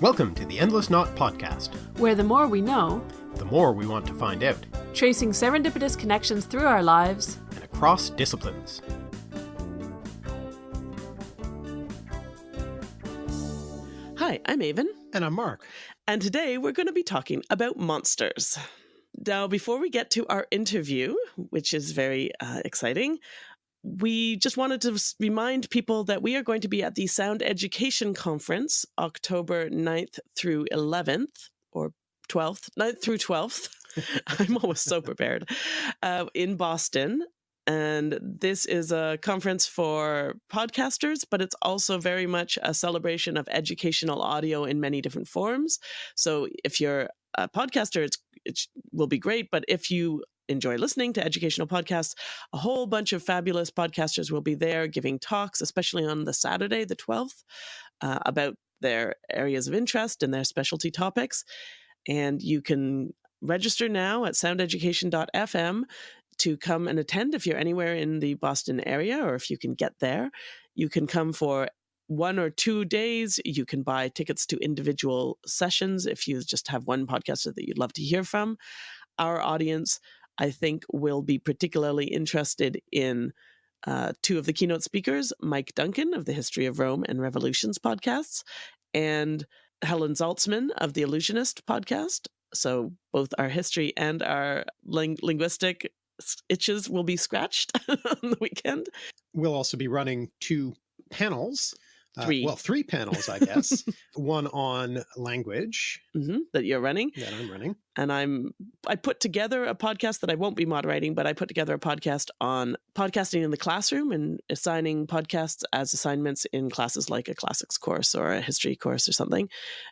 Welcome to the Endless Knot Podcast, where the more we know, the more we want to find out, tracing serendipitous connections through our lives and across disciplines. Hi, I'm Aven. And I'm Mark. And today we're going to be talking about monsters. Now, before we get to our interview, which is very uh, exciting, we just wanted to remind people that we are going to be at the Sound Education Conference October 9th through 11th or 12th, 9th through 12th. I'm always so prepared uh, in Boston. And this is a conference for podcasters, but it's also very much a celebration of educational audio in many different forms. So if you're a podcaster, it's, it will be great. But if you enjoy listening to educational podcasts, a whole bunch of fabulous podcasters will be there giving talks, especially on the Saturday, the 12th, uh, about their areas of interest and their specialty topics. And you can register now at soundeducation.fm to come and attend if you're anywhere in the Boston area or if you can get there. You can come for one or two days. You can buy tickets to individual sessions if you just have one podcaster that you'd love to hear from. Our audience I think will be particularly interested in uh, two of the keynote speakers, Mike Duncan of the History of Rome and Revolutions podcasts, and Helen Zaltzman of the Allusionist podcast. So both our history and our ling linguistic itches will be scratched on the weekend. We'll also be running two panels Three. Uh, well, three panels, I guess. One on language mm -hmm, that you're running. That I'm running. And I'm I put together a podcast that I won't be moderating, but I put together a podcast on podcasting in the classroom and assigning podcasts as assignments in classes like a classics course or a history course or something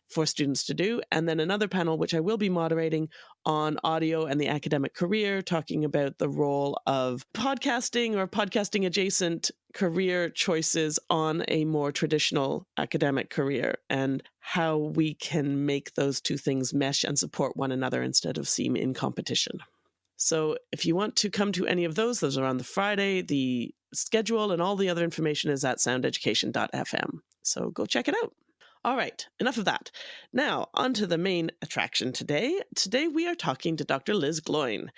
for students to do. And then another panel, which I will be moderating on audio and the academic career, talking about the role of podcasting or podcasting adjacent career choices on a more traditional academic career and how we can make those two things mesh and support one another instead of seem in competition. So if you want to come to any of those, those are on the Friday. The schedule and all the other information is at soundeducation.fm. So go check it out. All right, enough of that. Now, on to the main attraction today. Today we are talking to Dr. Liz Gloyn.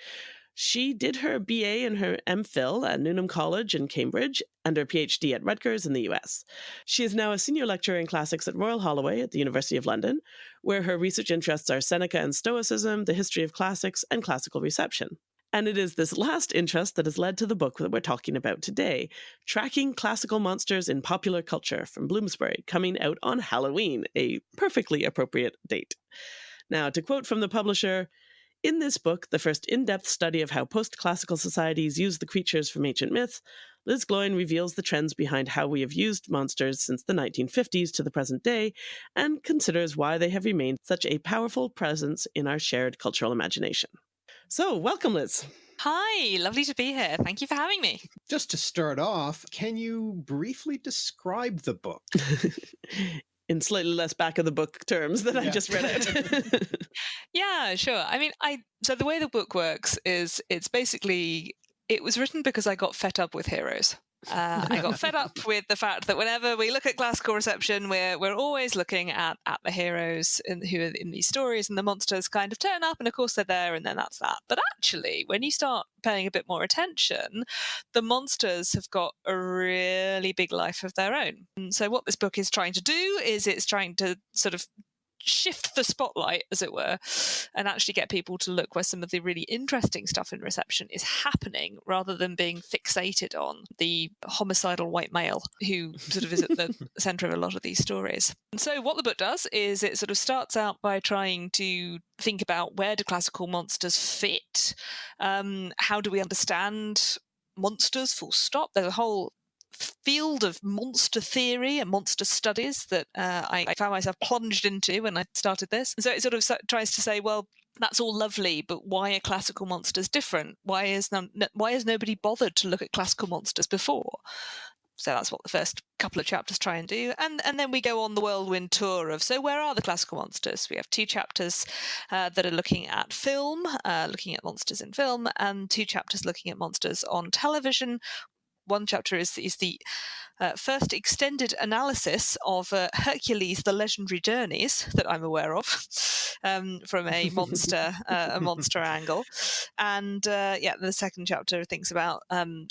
She did her BA and her MPhil at Newnham College in Cambridge and her PhD at Rutgers in the US. She is now a senior lecturer in classics at Royal Holloway at the University of London, where her research interests are Seneca and Stoicism, the history of classics, and classical reception. And it is this last interest that has led to the book that we're talking about today Tracking Classical Monsters in Popular Culture from Bloomsbury, coming out on Halloween, a perfectly appropriate date. Now, to quote from the publisher, in this book, the first in depth study of how post classical societies use the creatures from ancient myths, Liz Gloyn reveals the trends behind how we have used monsters since the 1950s to the present day and considers why they have remained such a powerful presence in our shared cultural imagination. So, welcome, Liz. Hi, lovely to be here. Thank you for having me. Just to start off, can you briefly describe the book? in slightly less back of the book terms than yeah. I just read it. yeah, sure. I mean, I so the way the book works is it's basically it was written because I got fed up with heroes. Uh, I got fed up with the fact that whenever we look at classical reception, we're we're always looking at at the heroes in, who are in these stories, and the monsters kind of turn up, and of course they're there, and then that's that. But actually, when you start paying a bit more attention, the monsters have got a really big life of their own. And so what this book is trying to do is it's trying to sort of shift the spotlight, as it were, and actually get people to look where some of the really interesting stuff in reception is happening rather than being fixated on the homicidal white male who sort of is at the center of a lot of these stories. And so, what the book does is it sort of starts out by trying to think about where do classical monsters fit? Um, how do we understand monsters full stop there's a whole field of monster theory and monster studies that uh, I, found myself plunged into when I started this. And so it sort of tries to say, well, that's all lovely, but why are classical monsters different? Why is no, why has nobody bothered to look at classical monsters before? So that's what the first couple of chapters try and do, and and then we go on the whirlwind tour of so where are the classical monsters? We have two chapters uh, that are looking at film, uh, looking at monsters in film, and two chapters looking at monsters on television one chapter is is the uh, first extended analysis of uh, Hercules: The Legendary Journeys that I'm aware of um, from a monster uh, a monster angle, and uh, yeah, the second chapter thinks about. Um,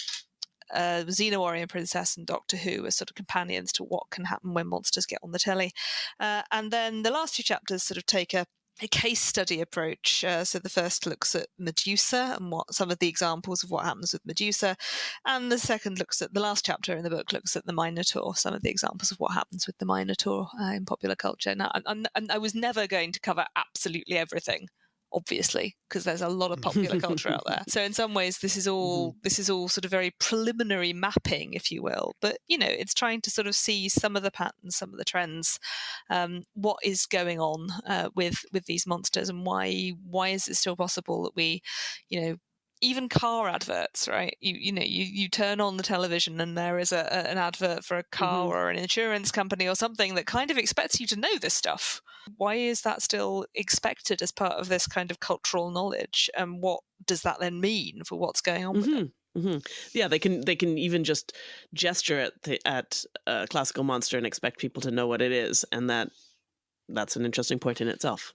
uh, Xena Warrior Princess and Doctor Who as sort of companions to what can happen when monsters get on the telly. Uh, and then the last two chapters sort of take a a case study approach. Uh, so the first looks at Medusa and what some of the examples of what happens with Medusa, and the second looks at the last chapter in the book looks at the Minotaur, some of the examples of what happens with the Minotaur uh, in popular culture. Now, I, I was never going to cover absolutely everything obviously because there's a lot of popular culture out there. So in some ways this is all mm-hmm. this is all sort of very preliminary mapping if you will. But you know it's trying to sort of see some of the patterns some of the trends um, what is going on uh, with with these monsters and why why is it still possible that we you know even car adverts, right? You you know you you turn on the television and there is a, a an advert for a car mm-hmm. or an insurance company or something that kind of expects you to know this stuff. Why is that still expected as part of this kind of cultural knowledge? And what does that then mean for what's going on? Mm-hmm. Mm-hmm. Yeah, they can they can even just gesture at the, at a classical monster and expect people to know what it is, and that that's an interesting point in itself.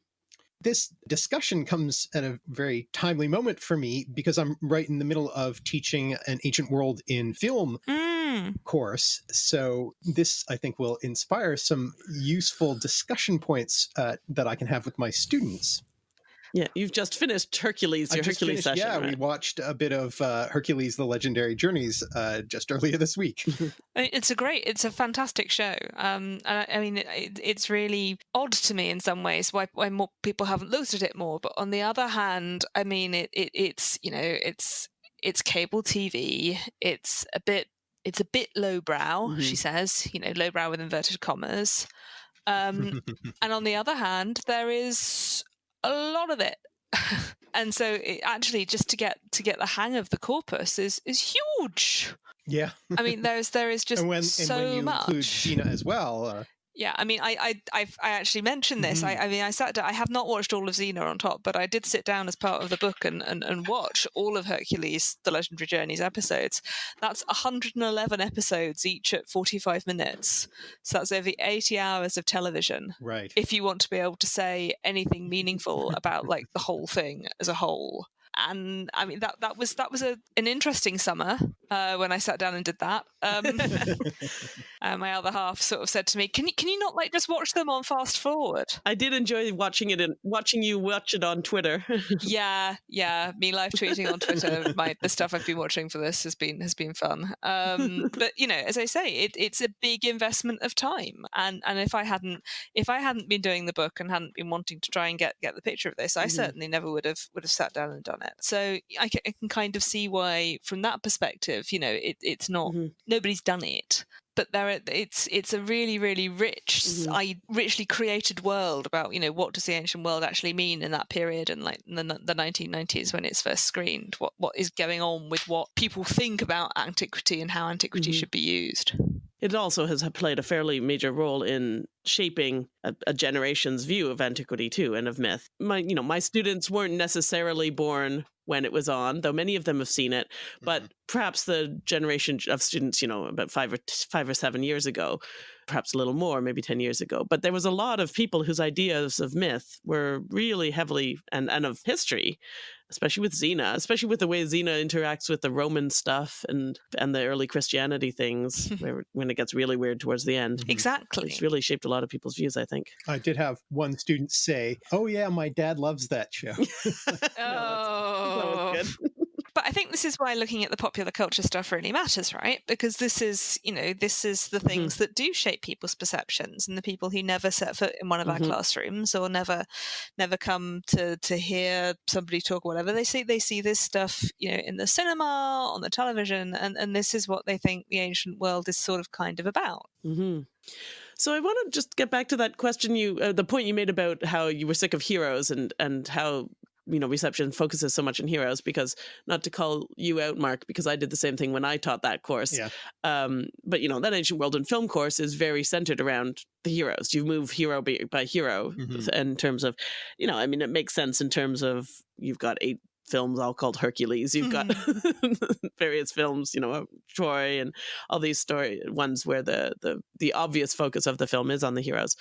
This discussion comes at a very timely moment for me because I'm right in the middle of teaching an ancient world in film mm. course. So this, I think, will inspire some useful discussion points uh, that I can have with my students. Yeah, you've just finished Hercules, your Hercules finished, session. Yeah, right? we watched a bit of uh, Hercules: The Legendary Journeys uh, just earlier this week. it's a great, it's a fantastic show. Um, and I, I mean, it, it's really odd to me in some ways why why more people haven't looked at it more. But on the other hand, I mean, it, it it's you know, it's it's cable TV. It's a bit it's a bit lowbrow. Mm-hmm. She says, you know, lowbrow with inverted commas. Um, and on the other hand, there is a lot of it. and so it actually just to get to get the hang of the corpus is is huge. Yeah. I mean there's there is just and when, so and when you much. include Xena as well. Uh, yeah, I mean, I I I've, i actually mentioned this. Mm-hmm. I, I, mean, I sat down. I have not watched all of Xena on top, but I did sit down as part of the book and, and, and watch all of Hercules: The Legendary Journeys episodes. That's 111 episodes, each at 45 minutes. So that's over 80 hours of television. Right. If you want to be able to say anything meaningful about like the whole thing as a whole and I mean that that was that was a, an interesting summer uh, when I sat down and did that. Um, uh, my other half sort of said to me, "Can you can you not like just watch them on fast forward?" I did enjoy watching it and watching you watch it on Twitter. yeah, yeah, me live tweeting on Twitter. My the stuff I've been watching for this has been has been fun. Um, but you know, as I say, it, it's a big investment of time, and and if I hadn't if I hadn't been doing the book and hadn't been wanting to try and get get the picture of this, I mm-hmm. certainly never would have would have sat down and done it. So I can, I can kind of see why, from that perspective, you know, it, it's not mm-hmm. nobody's done it but there are, it's it's a really really rich mm-hmm. I richly created world about you know what does the ancient world actually mean in that period and like the, the 1990s when it's first screened what what is going on with what people think about antiquity and how antiquity mm-hmm. should be used it also has played a fairly major role in shaping a, a, generation's view of antiquity too and of myth. My, you know, my students weren't necessarily born when it was on, though many of them have seen it. But mm-hmm. perhaps the generation of students, you know, about five or five or seven years ago, perhaps a little more, maybe ten years ago. But there was a lot of people whose ideas of myth were really heavily and and of history especially with Xena, especially with the way Xena interacts with the Roman stuff and and the early Christianity things, where, when it gets really weird towards the end. Mm-hmm. Exactly, it's really shaped a lot of people's views. I think. I did have one student say, "Oh yeah, my dad loves that show." oh, that but I think this is why looking at the popular culture stuff really matters, right? Because this is, you know, this is the things mm-hmm. that do shape people's perceptions, and the people who never set foot in one of mm-hmm. our classrooms or never, never come to to hear somebody talk whatever. They see they see this stuff, you know, in the cinema, on the television, and and this is what they think the ancient world is sort of kind of about. Mm-hmm. So I want to just get back to that question you, uh, the point you made about how you were sick of heroes and and how you know reception focuses so much on heroes because not to call you out mark because i did the same thing when i taught that course yeah. um, but you know that ancient world and film course is very centered around the heroes you move hero by, by hero mm-hmm. in terms of you know i mean it makes sense in terms of you've got eight films all called Hercules. You've got Mm-hmm. various films, you know, Troy and all these story ones where the the the obvious focus of the film is on the heroes.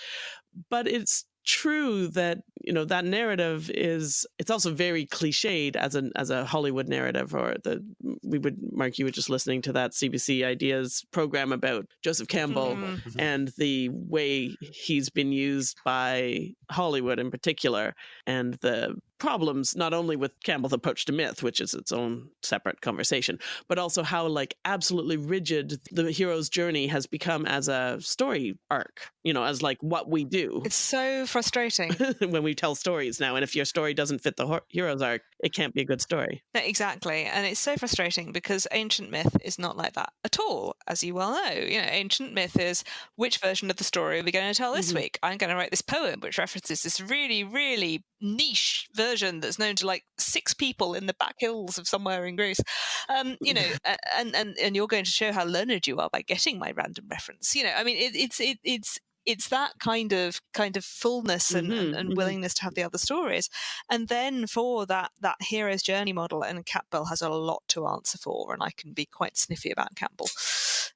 But it's true that you know that narrative is it's also very cliched as an as a Hollywood narrative or the we would Mark you were just listening to that CBC ideas program about Joseph Campbell Mhm. and the way he's been used by Hollywood in particular and the problems not only with Campbell's approach to myth which is its own separate conversation but also how like absolutely rigid the hero's journey has become as a story arc you know as like what we do It's so frustrating. when we tell stories now and if your story doesn't fit the hero's arc it can't be a good story No, exactly. And it's so frustrating because ancient myth is not like that at all, as you well know. You know, ancient myth is which version of the story are we going to tell this Mhm. week? I'm going to write this poem which references this really, really niche version that's known to like six people in the back hills of somewhere in Greece. Um, you know, and, and and you're going to show how learned you are by getting my random reference. You know, I mean it, it's it, it's it's that kind of kind of fullness and, and, Mhm, and mhm. willingness to have the other stories and then for that that hero's journey model and campbell has a lot to answer for and i can be quite sniffy about campbell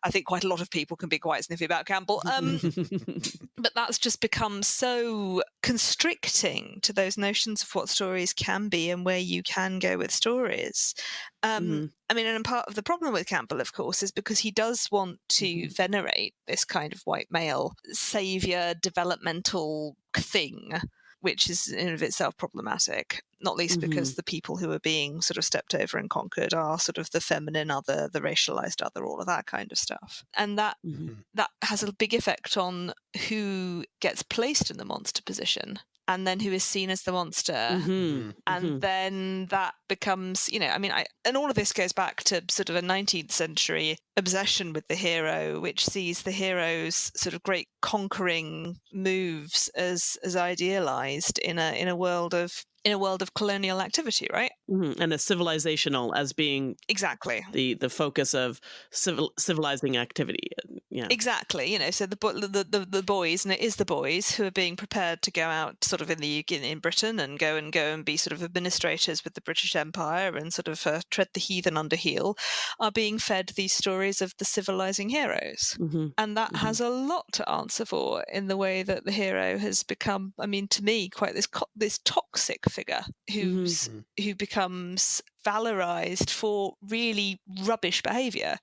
i think quite a lot of people can be quite sniffy about campbell um, but that's just become so constricting to those notions of what stories can be and where you can go with stories um, Mhm. I mean, and part of the problem with Campbell, of course, is because he does want to Mhm. venerate this kind of white male savior developmental thing, which is in of itself problematic. Not least because the people who are being sort of stepped over and conquered are sort of the feminine other, the racialized other, all of that kind of stuff, and that Mhm. that has a big effect on who gets placed in the monster position and then who is seen as the monster Mhm. and Mhm. then that becomes you know i mean i and all of this goes back to sort of a 19th century obsession with the hero which sees the hero's sort of great conquering moves as as idealized in a in a world of in a world of colonial activity right Mhm. and a civilizational as being exactly the the focus of civil civilizing activity yeah Exactly, you know, so the, the the the boys, and it is the boys who are being prepared to go out, sort of in the UK, in Britain, and go and go and be sort of administrators with the British Empire, and sort of uh, tread the heathen under heel, are being fed these stories of the civilizing heroes, hmm and that Mhm. has a lot to answer for in the way that the hero has become. I mean, to me, quite this co- this toxic figure who's Mhm. who becomes valorized for really rubbish behavior.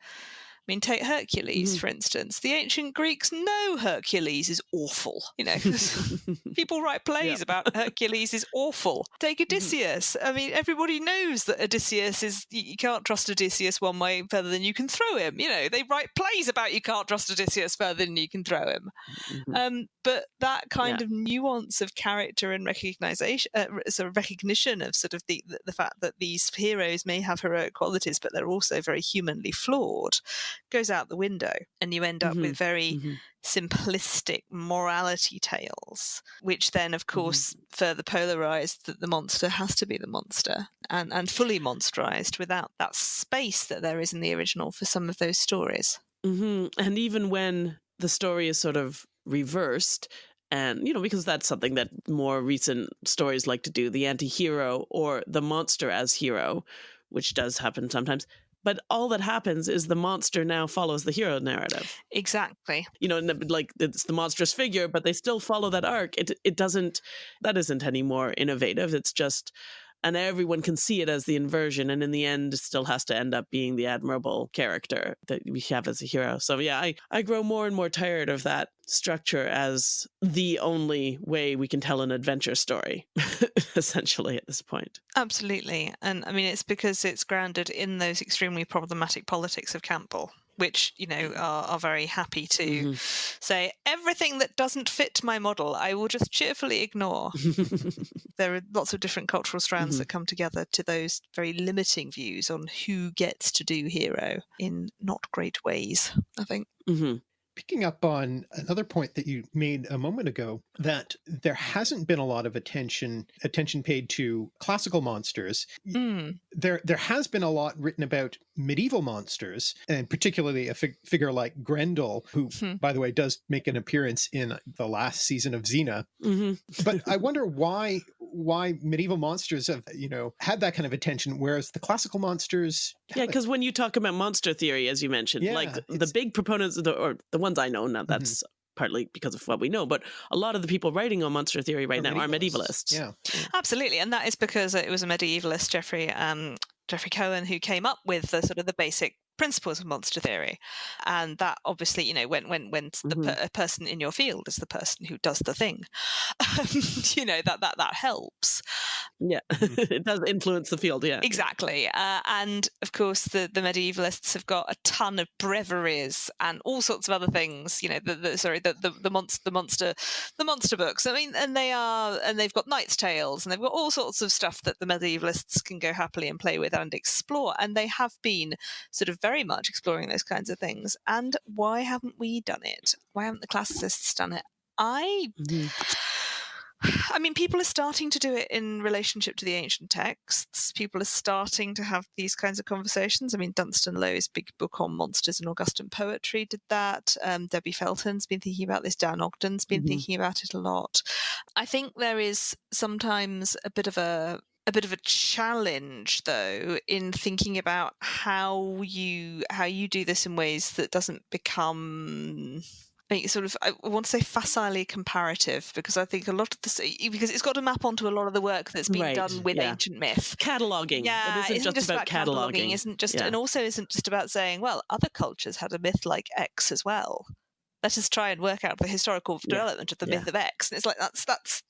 I mean, take Hercules, Mhm. for instance. The ancient Greeks know Hercules is awful. You know, people write plays Yeah. about Hercules is awful. Take Mm-hmm. Odysseus. I mean, everybody knows that Odysseus is, you can't trust Odysseus one way further than you can throw him. You know, they write plays about you can't trust Odysseus further than you can throw him. Mhm. Um, but that kind Yeah. of nuance of character and recognition, uh, sort of recognition of sort of the, the the fact that these heroes may have heroic qualities, but they're also very humanly flawed, goes out the window, and you end up with very Mhm. simplistic morality tales, which then, of course, further polarized that the monster has to be the monster and and fully monsterized without that space that there is in the original for some of those stories. hmm And even when the story is sort of reversed, and you know, because that's something that more recent stories like to do, the anti-hero or the monster as hero, which does happen sometimes. But all that happens is the monster now follows the hero narrative. Exactly. You know, and the- like it's the monstrous figure, but they still follow that arc. It it doesn't that isn't any more innovative. It's just and everyone can see it as the inversion and in the end still has to end up being the admirable character that we have as a hero so yeah i, I grow more and more tired of that structure as the only way we can tell an adventure story essentially at this point Absolutely. And I mean, it's because it's grounded in those extremely problematic politics of Campbell, which, you know, are, are very happy to Mhm. say everything that doesn't fit my model, I will just cheerfully ignore. there are lots of different cultural strands Mhm. that come together to those very limiting views on who gets to do hero in not great ways, I think. Mhm. Picking up on another point that you made a moment ago, that there hasn't been a lot of attention attention paid to classical monsters. Mm. There there has been a lot written about medieval monsters, and particularly a fig- figure like Grendel, who, Hmm. by the way, does make an appearance in the last season of Xena. Mhm. But I wonder why why medieval monsters have, you know, had that kind of attention, whereas the classical monsters. Yeah, because when you talk about monster theory, as you mentioned, Yeah, like the big proponents, of the, or the ones I know, now Mm-hmm. that's partly because of what we know, but a lot of the people writing on monster theory right Are now are medievalists. medievalists. Yeah. Absolutely, and that is because it was a medievalist, Jeffrey um, Jeffrey Cohen, who came up with the sort of the basic principles of monster theory, and that obviously, you know, when when when the Mhm. per- a person in your field is the person who does the thing, you know that that that helps Yeah, Mm-hmm. it does influence the field. Yeah, exactly. Uh, and of course, the the medievalists have got a ton of breviaries and all sorts of other things. You know, the, the sorry, the the, the monster the monster the monster books. I mean, and they are and they've got knights' tales and they've got all sorts of stuff that the medievalists can go happily and play with and explore. And they have been sort of very much exploring those kinds of things. And why haven't we done it? Why haven't the classicists done it? I Mhm. I mean, people are starting to do it in relationship to the ancient texts. People are starting to have these kinds of conversations. I mean, Dunstan Lowe's big book on monsters and Augustan poetry did that. Um, Debbie Felton's been thinking about this. Dan Ogden's been Mhm. thinking about it a lot. I think there is sometimes a bit of a a bit of a challenge though in thinking about how you how you do this in ways that doesn't become sort of I want to say facilely comparative because I think a lot of this because it's got to map onto a lot of the work that's been Right, done with yeah. ancient myth. cataloging. Yeah, it isn't, just, about, cataloging. Isn't just Yeah. and also isn't just about saying, well, other cultures had a myth like X as well. Let us try and work out the historical Yeah, development of the yeah. myth of X. And it's like that's that's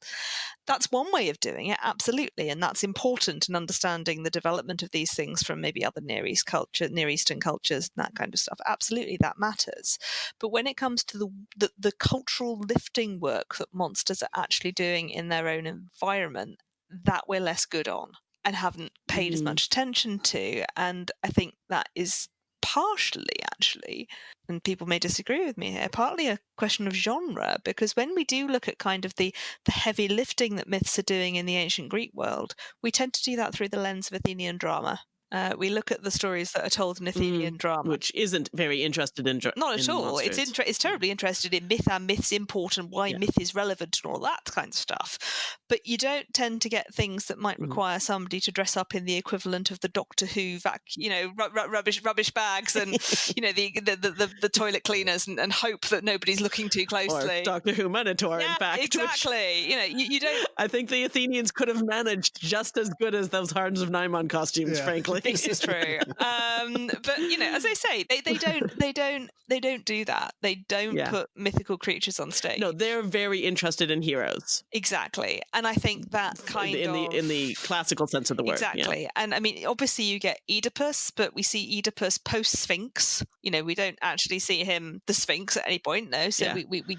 that's one way of doing it, absolutely, and that's important in understanding the development of these things from maybe other Near East culture, Near Eastern cultures, and that kind of stuff. Absolutely, that matters. But when it comes to the, the the cultural lifting work that monsters are actually doing in their own environment, that we're less good on and haven't paid as Mhm. much attention to. And I think that is partially actually and people may disagree with me here partly a question of genre because when we do look at kind of the the heavy lifting that myths are doing in the ancient greek world we tend to do that through the lens of athenian drama uh, we look at the stories that are told in athenian drama which isn't very interested in dra- not at in all. It's inter- it's terribly interested in myth and myth's import and why Yeah. myth is relevant and all that kind of stuff. But you don't tend to get things that might Mhm. require somebody to dress up in the equivalent of the Doctor Who vac, you know, ru- ru- rubbish rubbish bags and you know the the, the, the, the toilet cleaners and, and hope that nobody's looking too or closely. Doctor Who Minotaur, yeah, in fact. which exactly. You know, you, you don't. I think the Athenians could have managed just as good as those Horns of Nimon costumes, Yeah. frankly. This is true. Um, but you know, as I say, they, they don't they don't they don't do that. They don't Yeah. put mythical creatures on stage. no, they're very interested in heroes Exactly, and I think that kind in of the in the classical sense of the word. yeah. exactly. And I mean, obviously, you get Oedipus, but we see Oedipus post Sphinx. You know, we don't actually see him the Sphinx at any point, no. So Yeah. we we, we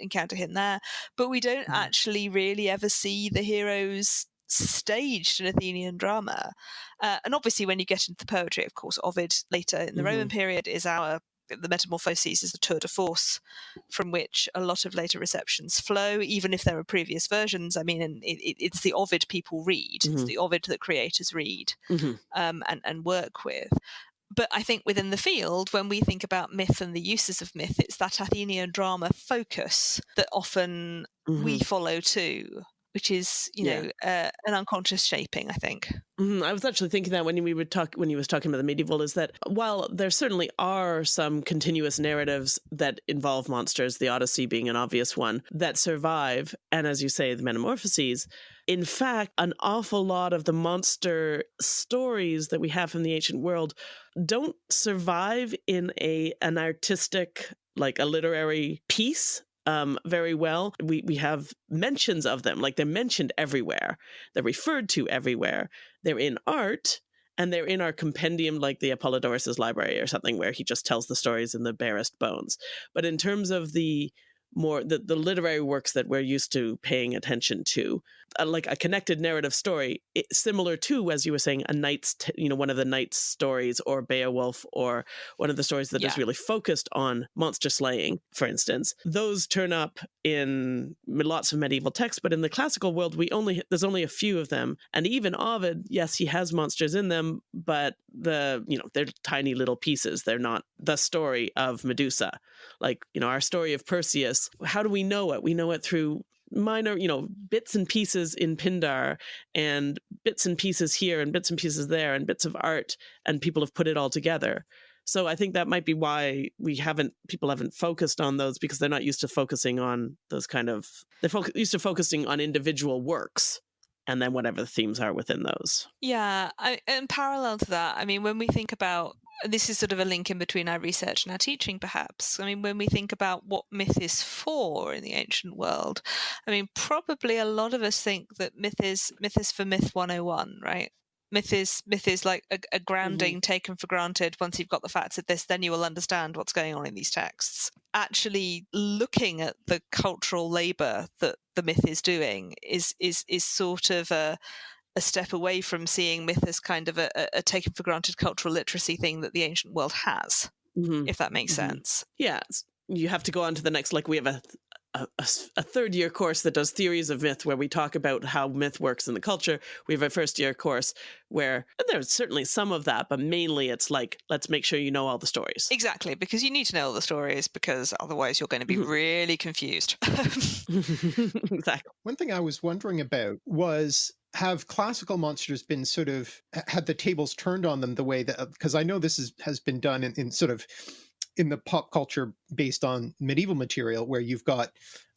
encounter him there, but we don't Mhm. actually really ever see the heroes staged in Athenian drama. Uh, and obviously, when you get into the poetry, of course, Ovid later in the Roman period is our the Metamorphoses is the tour de force from which a lot of later receptions flow, even if there are previous versions. I mean, it, it, it's the Ovid people read, it's Mhm. the Ovid that creators read Mhm. um, and, and work with. But I think within the field, when we think about myth and the uses of myth, it's that Athenian drama focus that often we Mhm. follow too, which is, you Yeah. know, uh, an unconscious shaping, I think. Mhm. I was actually thinking that when we would talk when he was talking about the medieval is that while there certainly are some continuous narratives that involve monsters, the Odyssey being an obvious one, that survive, and as you say, the Metamorphoses, in fact, an awful lot of the monster stories that we have from the ancient world don't survive in a an artistic like a literary piece um, very well. We we have mentions of them, like they're mentioned everywhere. They're referred to everywhere. They're in art, and they're in our compendium, like the Apollodorus's library or something, where he just tells the stories in the barest bones. But in terms of the more the, the literary works that we're used to paying attention to like a connected narrative story it, similar to as you were saying a knight's t- you know one of the knight's stories or beowulf or one of the stories that is Yeah. really focused on monster slaying for instance. Those turn up in lots of medieval texts but in the classical world we only there's only a few of them. And even ovid yes he has monsters in them but the you know they're tiny little pieces. They're not the story of medusa. Like you know our story of perseus how do we know it? We know it through minor, you know, bits and pieces in Pindar and bits and pieces here and bits and pieces there and bits of art, and people have put it all together. So I think that might be why we haven't people haven't focused on those because they're not used to focusing on those kind of they're used to focusing on individual works and then whatever the themes are within those. Yeah, I, and parallel to that, I mean, when we think about this is sort of a link in between our research and our teaching, perhaps. I mean, when we think about what myth is for in the ancient world, I mean, probably a lot of us think that myth is myth is for myth 101, right? Myth is myth is like a, a grounding mm-hmm. taken for granted. Once you've got the facts of this, then you will understand what's going on in these texts. Actually, looking at the cultural labour that the myth is doing is is is sort of a a step away from seeing myth as kind of a, a taken for granted cultural literacy thing that the ancient world has, mm-hmm. if that makes mm-hmm. sense. Yeah, you have to go on to the next. Like we have a, a, a, third year course that does theories of myth, where we talk about how myth works in the culture. We have a first year course where there's certainly some of that, but mainly it's like let's make sure you know all the stories. Exactly, because you need to know all the stories, because otherwise you're going to be mm-hmm. really confused. exactly. One thing I was wondering about was have classical monsters been sort of had the tables turned on them the way that because I know this is, has been done in, in sort of in the pop culture based on medieval material where you've got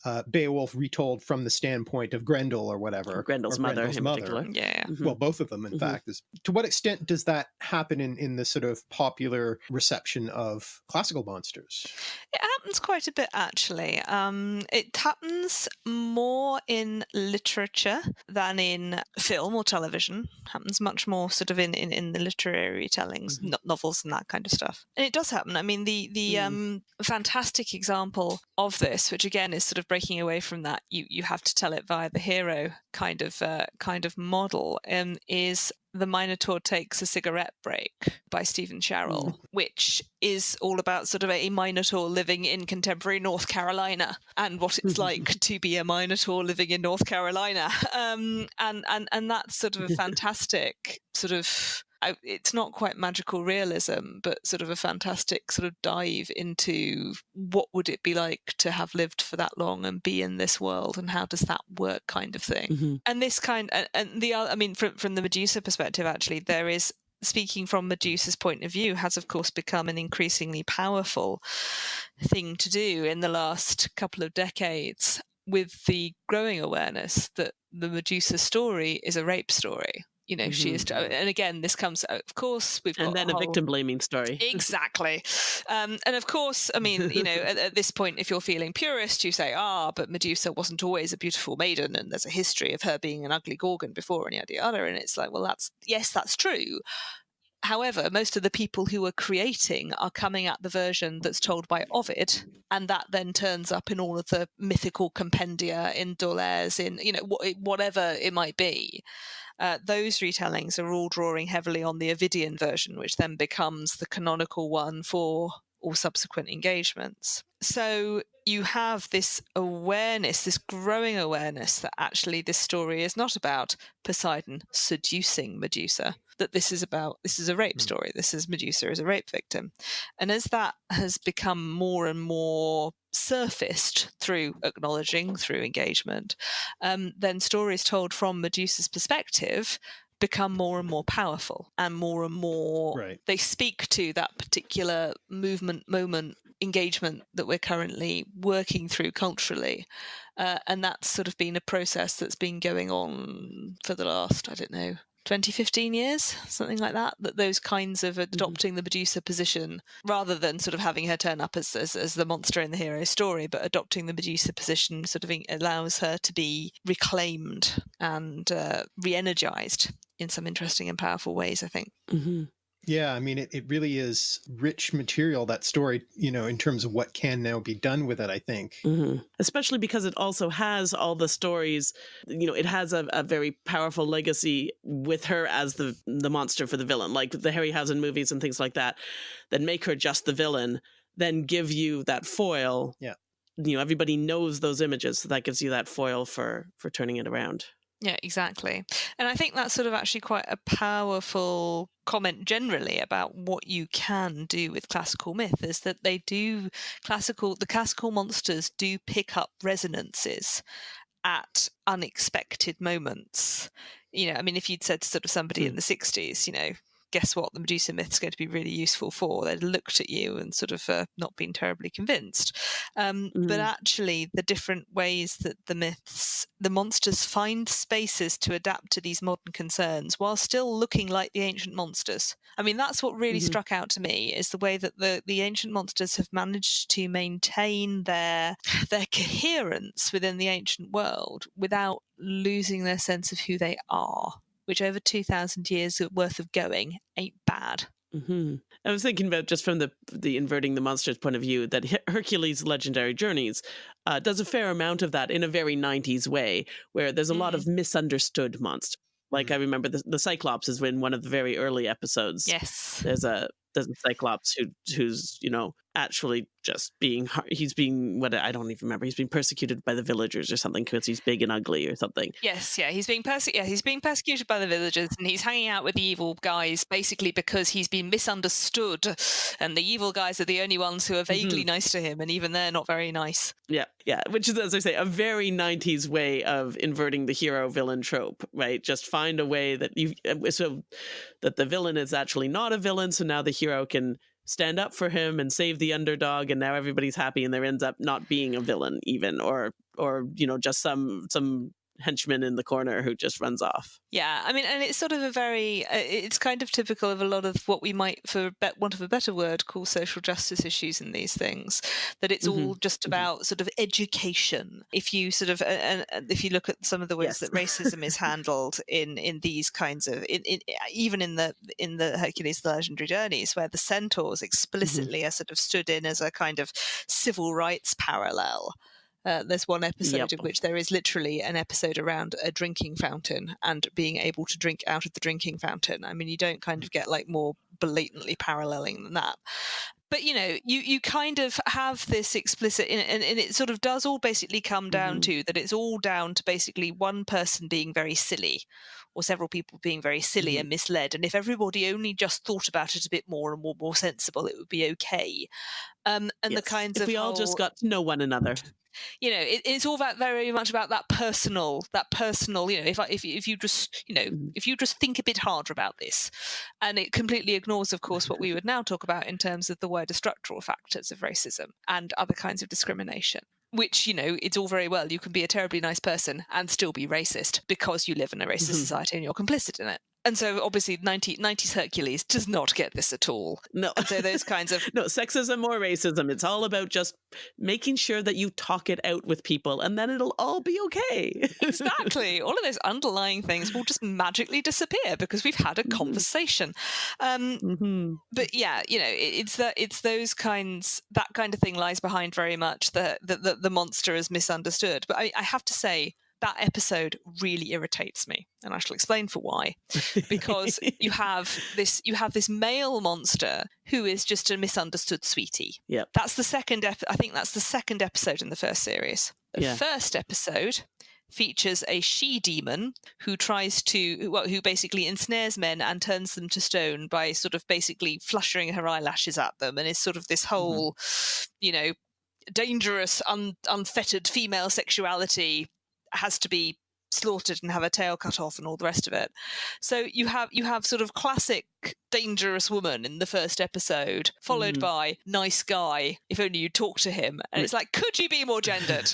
uh, Beowulf retold from the standpoint of Grendel or whatever. Or Grendel's, or mother, Grendel's mother. Yeah. Mm-hmm. Well, both of them, in mm-hmm. fact. Is, to what extent does that happen in, in the sort of popular reception of classical monsters? It happens quite a bit, actually. Um, it happens more in literature than in film or television. It happens much more sort of in, in, in the literary tellings, mm-hmm. no- novels and that kind of stuff. And it does happen. I mean, the, the mm. um, fantastic example of this, which again is sort of breaking away from that, you you have to tell it via the hero kind of uh, kind of model. Um, is the Minotaur takes a cigarette break by Steven Sherrill, mm. which is all about sort of a Minotaur living in contemporary North Carolina and what it's like to be a Minotaur living in North Carolina. Um, and and and that's sort of a fantastic sort of I, it's not quite magical realism, but sort of a fantastic sort of dive into what would it be like to have lived for that long and be in this world, and how does that work, kind of thing. Mm-hmm. And this kind, and, and the I mean, from from the Medusa perspective, actually, there is speaking from Medusa's point of view, has of course become an increasingly powerful thing to do in the last couple of decades with the growing awareness that the Medusa story is a rape story you know mm-hmm. she is mm-hmm. and again this comes of course we've and then a, whole... victim blaming story exactly um, and of course i mean you know at, at, this point if you're feeling purist you say ah but medusa wasn't always a beautiful maiden and there's a history of her being an ugly gorgon before and yada yada and it's like well that's yes that's true However, most of the people who are creating are coming at the version that's told by Ovid, and that then turns up in all of the mythical compendia, in D'Aulaires, in you know whatever it might be uh, those retellings are all drawing heavily on the Ovidian version, which then becomes the canonical one for all subsequent engagements. So you have this awareness, this growing awareness that actually this story is not about Poseidon seducing Medusa, that this is about this is a rape hmm. story. This is Medusa as a rape victim. And as that has become more and more surfaced through acknowledging, through engagement, um, then stories told from Medusa's perspective become more and more powerful and more and more right. they speak to that particular movement moment engagement that we're currently working through culturally uh, and that's sort of been a process that's been going on for the last i don't know 20, 15 years, something like that, that those kinds of mm-hmm. adopting mm-hmm. the Medusa position rather than sort of having her turn up as, as, as the monster in the hero story, but adopting the Medusa position sort of allows her to be reclaimed and uh, re energized in some interesting and powerful ways, I think. Mm-hmm. Yeah, I mean, it, it really is rich material, that story, you know, in terms of what can now be done with it, I think. Mm-hmm. Especially because it also has all the stories, you know, it has a, a, very powerful legacy with her as the, the monster for the villain, like the Harryhausen movies and things like that, that make her just the villain, then give you that foil. Yeah. You know, everybody knows those images, so that gives you that foil for for turning it around. Yeah, exactly. And I think that's sort of actually quite a powerful comment generally about what you can do with classical myth is that they do classical the classical monsters do pick up resonances at unexpected moments. You know, I mean, if you'd said to sort of somebody mm. in the 60s, you know, guess what the Medusa myth is going to be really useful for. They'd looked at you and sort of uh, not been terribly convinced. Um, mm. But actually, the different ways that the myths, the monsters find spaces to adapt to these modern concerns while still looking like the ancient monsters. I mean, that's what really mm-hmm. struck out to me is the way that the, the ancient monsters have managed to maintain their their coherence within the ancient world without losing their sense of who they are which over 2,000 years worth of going ain't bad. Mm-hmm. I was thinking about just from the the inverting the monsters point of view that Hercules' Legendary Journeys uh, does a fair amount of that in a very 90s way, where there's a mm. lot of mm. misunderstood monsters. Like mm. I remember the, the Cyclops is in one of the very early episodes. Yes, there's a there's a Cyclops who who's you know actually just being he's being what I don't even remember. He's being persecuted by the villagers or something because he's big and ugly or something. Yes, yeah, he's being perse- yeah, he's being persecuted by the villagers and he's hanging out with the evil guys basically because he's been misunderstood and the evil guys are the only ones who are vaguely mm-hmm. nice to him and even they're not very nice. Yeah, yeah, which is as I say a very 90s way of inverting the hero villain trope, right? Just find a way that you uh, so that the villain is actually not a villain so now the hero can stand up for him and save the underdog and now everybody's happy and there ends up not being a villain even or or you know just some some henchman in the corner who just runs off. Yeah, I mean, and it's sort of a very, uh, it's kind of typical of a lot of what we might, for want of a better word, call social justice issues in these things. That it's mm-hmm. all just mm-hmm. about mm-hmm. sort of education. If you sort of, and uh, uh, if you look at some of the ways yes. that racism is handled in in these kinds of, in, in, even in the in the Hercules the Legendary Journeys, where the centaurs mm-hmm. explicitly mm-hmm. are sort of stood in as a kind of civil rights parallel. Uh, there's one episode yep. in which there is literally an episode around a drinking fountain and being able to drink out of the drinking fountain. I mean, you don't kind of get like more blatantly paralleling than that but you know you you kind of have this explicit and, and, it sort of does all basically come down mm-hmm. to that it's all down to basically one person being very silly or several people being very silly mm-hmm. and misled and if everybody only just thought about it a bit more and more more sensible it would be okay um, and yes. the kinds if of we all just got to know one another you know it, it's all about very much about that personal that personal you know if I, if, if you just you know mm-hmm. if you just think a bit harder about this and it completely ignores of course what we would now talk about in terms of the wider structural factors of racism and other kinds of discrimination which you know it's all very well you can be a terribly nice person and still be racist because you live in a racist mm-hmm. society and you're complicit in it and so obviously 90, 90s Hercules does not get this at all. No. And so those kinds of No, sexism or racism. It's all about just making sure that you talk it out with people and then it'll all be okay. exactly. All of those underlying things will just magically disappear because we've had a mm-hmm. conversation. Um, mm-hmm. but yeah, you know, it, it's that it's those kinds that kind of thing lies behind very much the the, the, the monster is misunderstood. But I, I have to say that episode really irritates me and i shall explain for why because you have this you have this male monster who is just a misunderstood sweetie yeah that's the second ep- i think that's the second episode in the first series the yeah. first episode features a she demon who tries to well, who basically ensnares men and turns them to stone by sort of basically fluttering her eyelashes at them and is sort of this mm-hmm. whole mm-hmm. you know dangerous un- unfettered female sexuality has to be slaughtered and have a tail cut off and all the rest of it. So you have you have sort of classic dangerous woman in the first episode, followed mm. by nice guy. If only you talk to him, and it's like, could you be more gendered?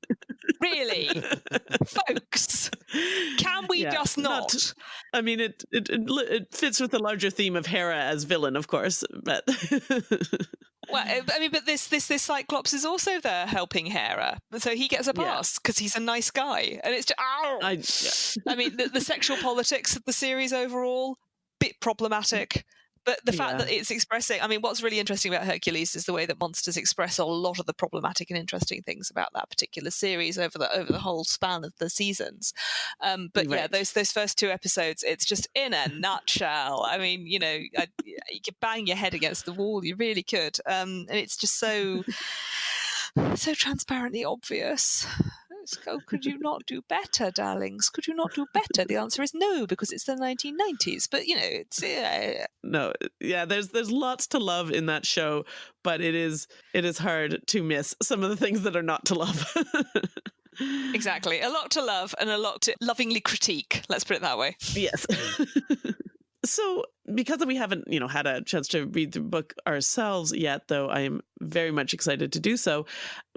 really, folks? Can we yeah, just not? not? I mean, it, it it fits with the larger theme of Hera as villain, of course, but. well, eh, I mean, but this this this Cyclops is also there helping Hera, so he gets a pass because yeah. he's a nice guy, and it's just, ow. I, yeah. I mean, the, the sexual politics of the series overall bit problematic. But the fact yeah. that it's expressing, I mean, what's really interesting about Hercules is the way that monsters express a lot of the problematic and interesting things about that particular series over the over the whole span of the seasons. Um, but right. yeah, those those first two episodes, it's just in a nutshell. I mean, you know, I, you could bang your head against the wall, you really could, um, and it's just so so transparently obvious. Oh, could you not do better, darlings? Could you not do better? The answer is no, because it's the 1990s. But you know, it's yeah. no, yeah. There's there's lots to love in that show, but it is it is hard to miss some of the things that are not to love. exactly. A lot to love and a lot to lovingly critique. Let's put it that way. Yes. so because we haven't you know had a chance to read the book ourselves yet though i am very much excited to do so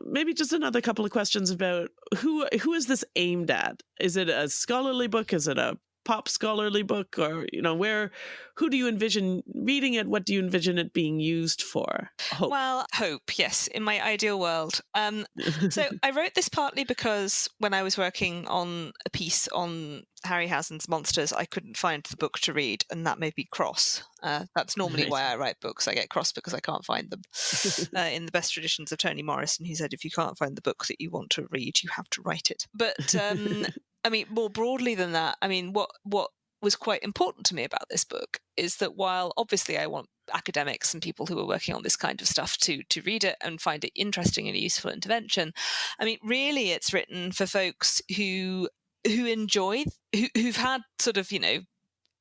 maybe just another couple of questions about who who is this aimed at? Is it a scholarly book? Is it a pop scholarly book or you know where who do you envision reading it? What do you envision it being used for? Hope. Well hope yes in my ideal world. Um, so i wrote this partly because when i was working on a piece on harryhausen's monsters i couldn't find the book to read and that made me cross. Uh, that's normally right. why i write books i get cross because i can't find them. Uh, in the best traditions of toni morrison he said if you can't find the book that you want to read you have to write it. But um, I mean, more broadly than that, I mean, what what was quite important to me about this book is that while obviously I want academics and people who are working on this kind of stuff to to read it and find it interesting and a useful intervention, I mean, really, it's written for folks who who enjoy who, who've had sort of you know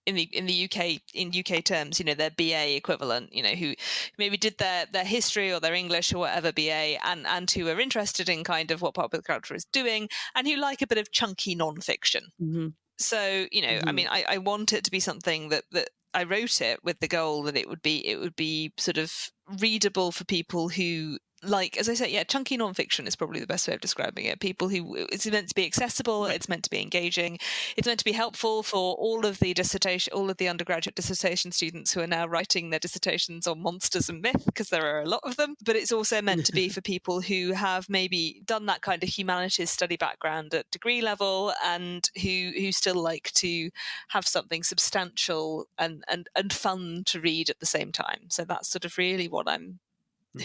in the in the UK in UK terms, you know, their BA equivalent, you know, who maybe did their their history or their English or whatever BA, and and who are interested in kind of what popular culture is doing, and who like a bit of chunky nonfiction. Mm-hmm. So you know, mm-hmm. I mean, I, I want it to be something that that I wrote it with the goal that it would be it would be sort of readable for people who like as I said, yeah, chunky nonfiction is probably the best way of describing it. People who it's meant to be accessible, it's meant to be engaging, it's meant to be helpful for all of the dissertation, all of the undergraduate dissertation students who are now writing their dissertations on monsters and myth, because there are a lot of them. But it's also meant to be for people who have maybe done that kind of humanities study background at degree level and who who still like to have something substantial and and and fun to read at the same time. So that's sort of really what I'm.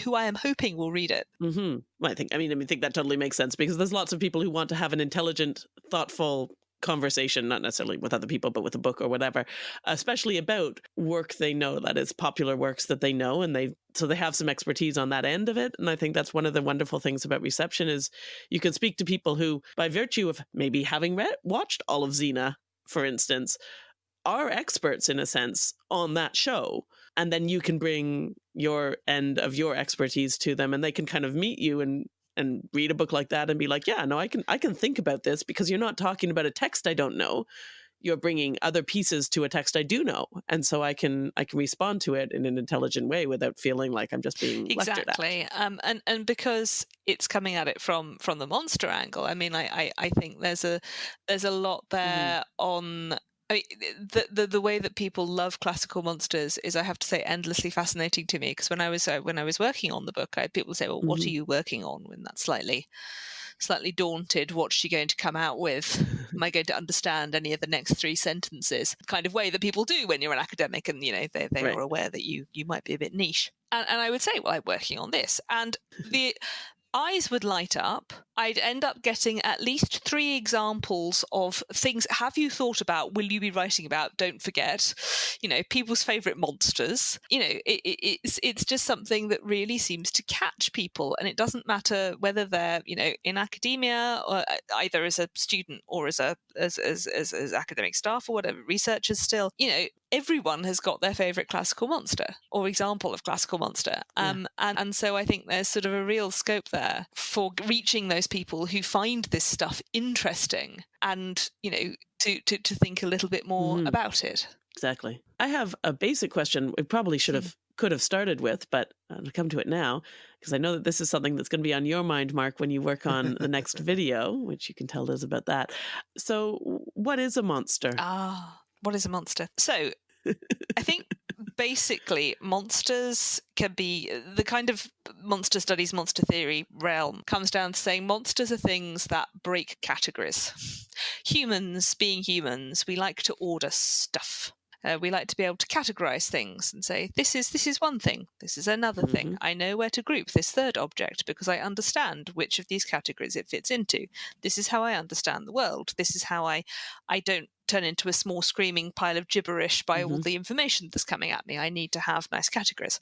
Who I am hoping will read it. Mm-hmm. I think. I mean, I mean, think that totally makes sense because there's lots of people who want to have an intelligent, thoughtful conversation, not necessarily with other people, but with a book or whatever, especially about work they know that is popular works that they know, and they so they have some expertise on that end of it. And I think that's one of the wonderful things about reception is you can speak to people who, by virtue of maybe having read watched all of Xena, for instance, are experts in a sense on that show and then you can bring your end of your expertise to them and they can kind of meet you and and read a book like that and be like yeah no i can i can think about this because you're not talking about a text i don't know you're bringing other pieces to a text i do know and so i can i can respond to it in an intelligent way without feeling like i'm just being exactly um, and and because it's coming at it from from the monster angle i mean i i, I think there's a there's a lot mm-hmm. there mm-hmm. on I mean, the, the the way that people love classical monsters is, I have to say, endlessly fascinating to me. Because when I was uh, when I was working on the book, I people say, "Well, what mm-hmm. are you working on?" When that's slightly slightly daunted. What's she going to come out with? Am I going to understand any of the next three sentences? The kind of way that people do when you're an academic, and you know they they right. are aware that you you might be a bit niche. And, and I would say, well, I'm working on this, and the eyes would light up. I'd end up getting at least three examples of things. Have you thought about? Will you be writing about? Don't forget, you know, people's favorite monsters. You know, it, it, it's it's just something that really seems to catch people, and it doesn't matter whether they're you know in academia or uh, either as a student or as a as as, as, as academic staff or whatever researchers. Still, you know, everyone has got their favorite classical monster or example of classical monster um, yeah. and, and so i think there's sort of a real scope there for reaching those people who find this stuff interesting and you know to to, to think a little bit more mm-hmm. about it exactly i have a basic question we probably should have mm. could have started with but i'll come to it now because i know that this is something that's going to be on your mind mark when you work on the next video which you can tell us about that so what is a monster ah what is a monster? So I think basically monsters can be the kind of monster studies, monster theory realm comes down to saying monsters are things that break categories. Humans, being humans, we like to order stuff. Uh, we like to be able to categorize things and say this is this is one thing this is another mm-hmm. thing i know where to group this third object because i understand which of these categories it fits into this is how i understand the world this is how i i don't turn into a small screaming pile of gibberish by mm-hmm. all the information that's coming at me. I need to have nice categories.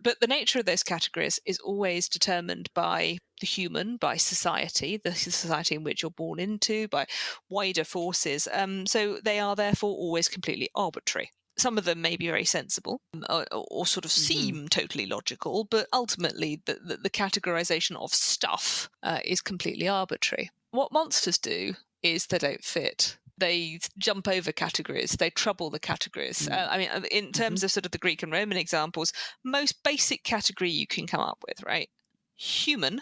But the nature of those categories is always determined by human, by society, the society in which you're born into, by wider forces. Um, so they are therefore always completely arbitrary some of them may be very sensible um, or, or sort of mm-hmm. seem mm-hmm. totally logical, but ultimately the, the, the categorization of stuff uh, is completely arbitrary what monsters do is they don't fit they jump over categories, they trouble the categories. Mm. Uh, I mean, uh, in terms mm-hmm. of sort of the Greek and Roman examples, most basic category you can come up with, right? Human,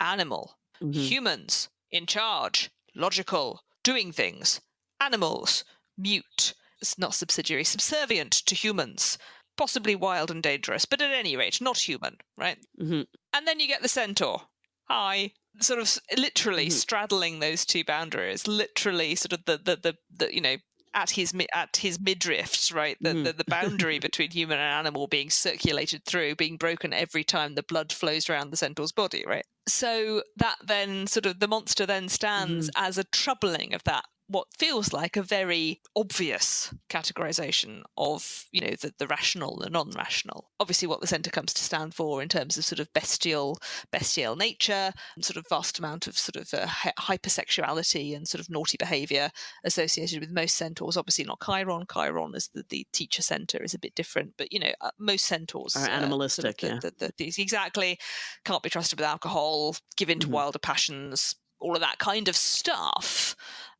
animal, mm-hmm. humans, in charge, logical, doing things, animals, mute, it's not subsidiary, subservient to humans, possibly wild and dangerous, but at any rate, not human, right? Mm-hmm. And then you get the centaur. Hi, sort of literally mm-hmm. straddling those two boundaries, literally sort of the the the, the you know at his at his midriff, right? The, mm. the, the boundary between human and animal being circulated through, being broken every time the blood flows around the centaur's body, right? So that then sort of the monster then stands mm. as a troubling of that what feels like a very obvious categorization of you know the, the rational and non-rational. Obviously what the centaur comes to stand for in terms of sort of bestial bestial nature and sort of vast amount of sort of uh, hypersexuality and sort of naughty behavior associated with most centaurs. Obviously not chiron. Chiron is the, the teacher centaur is a bit different but you know uh, most centaurs are animalistic uh, sort of the, yeah. exactly. Can't be trusted with alcohol give in to mm-hmm. wilder passions all of that kind of stuff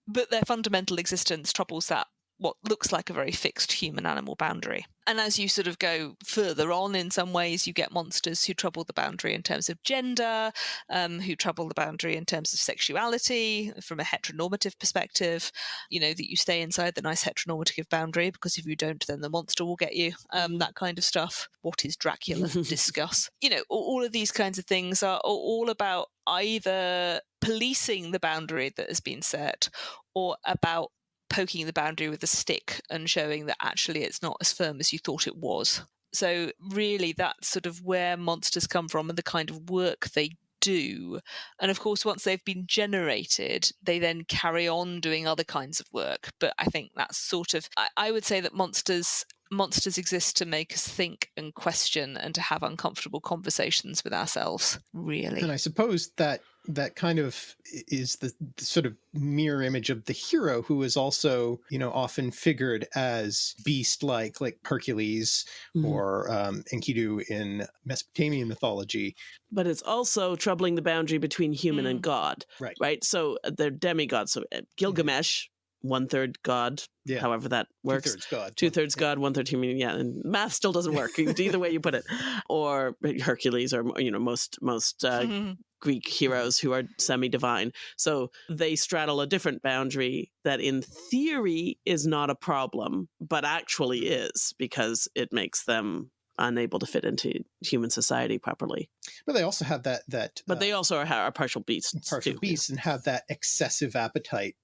but their fundamental existence troubles that what looks like a very fixed human animal boundary. And as you sort of go further on, in some ways, you get monsters who trouble the boundary in terms of gender, um, who trouble the boundary in terms of sexuality from a heteronormative perspective. You know, that you stay inside the nice heteronormative boundary because if you don't, then the monster will get you, um, that kind of stuff. What is Dracula? Discuss. You know, all of these kinds of things are all about either policing the boundary that has been set or about poking the boundary with a stick and showing that actually it's not as firm as you thought it was. So, really, that's sort of where monsters come from and the kind of work they do. And of course, once they've been generated, they then carry on doing other kinds of work. But I think that's sort of, I, I would say that monsters monsters exist to make us think and question and to have uncomfortable conversations with ourselves really and i suppose that that kind of is the, the, sort of mirror image of the hero who is also you know often figured as beast like like hercules mm-hmm. or um, enkidu in mesopotamian mythology but it's also troubling the boundary between human mm. and god right right so uh, they're demigods so uh, gilgamesh one third God, yeah. however that works. Two thirds God. Two thirds God, one third human. Yeah, and math still doesn't work. either way you put it, or Hercules, or you know most most uh, mm-hmm. Greek heroes who are semi divine. So they straddle a different boundary that, in theory, is not a problem, but actually is because it makes them unable to fit into human society properly. But they also have that that. But uh, they also are, are partial beasts. Partial too, beasts, yeah. and have that excessive appetite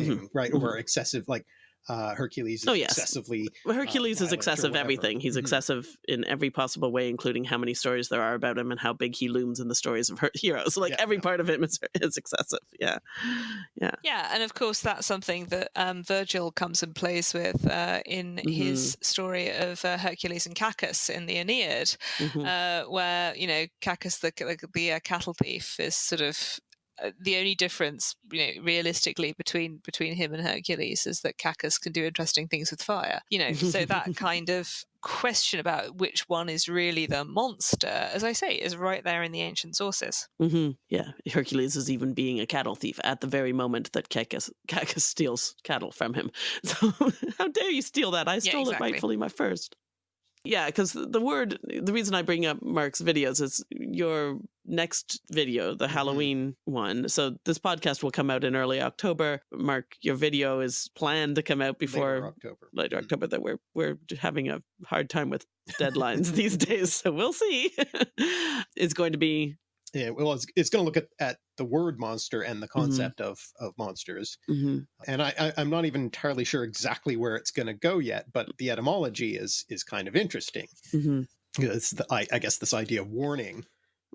thing, mm-hmm. right? Mm-hmm. Or excessive, like uh, Hercules is oh, yes. excessively. Well, Hercules uh, is excessive everything. He's mm-hmm. excessive in every possible way, including how many stories there are about him and how big he looms in the stories of her- heroes. Like yeah, every part of him is, is excessive. Yeah, yeah, yeah. And of course, that's something that um, Virgil comes and plays with uh, in mm-hmm. his story of uh, Hercules and Cacus in the Aeneid, mm-hmm. Uh, where you know Cacus, the the, the uh, cattle thief, is sort of uh, the only difference, you know, realistically between between him and Hercules is that Cacus can do interesting things with fire. You know, so that kind of question about which one is really the monster, as I say, is right there in the ancient sources. Mm-hmm. Yeah, Hercules is even being a cattle thief at the very moment that Cacus, Cacus steals cattle from him. So how dare you steal that? I stole yeah, exactly. it rightfully my first. Yeah, because the word, the reason I bring up Mark's videos is your next video, the mm-hmm. Halloween one. So this podcast will come out in early October. Mark, your video is planned to come out before later October. Later mm-hmm. October. That we're we're having a hard time with deadlines these days, so we'll see. it's going to be yeah, well, it's, it's going to look at, at the word monster and the mm-hmm. concept mm-hmm. of of monsters, mm-hmm. and I, I am not even entirely sure exactly where it's going to go yet, but the etymology is is kind of interesting. Mm-hmm. It's the, I, I guess this idea of warning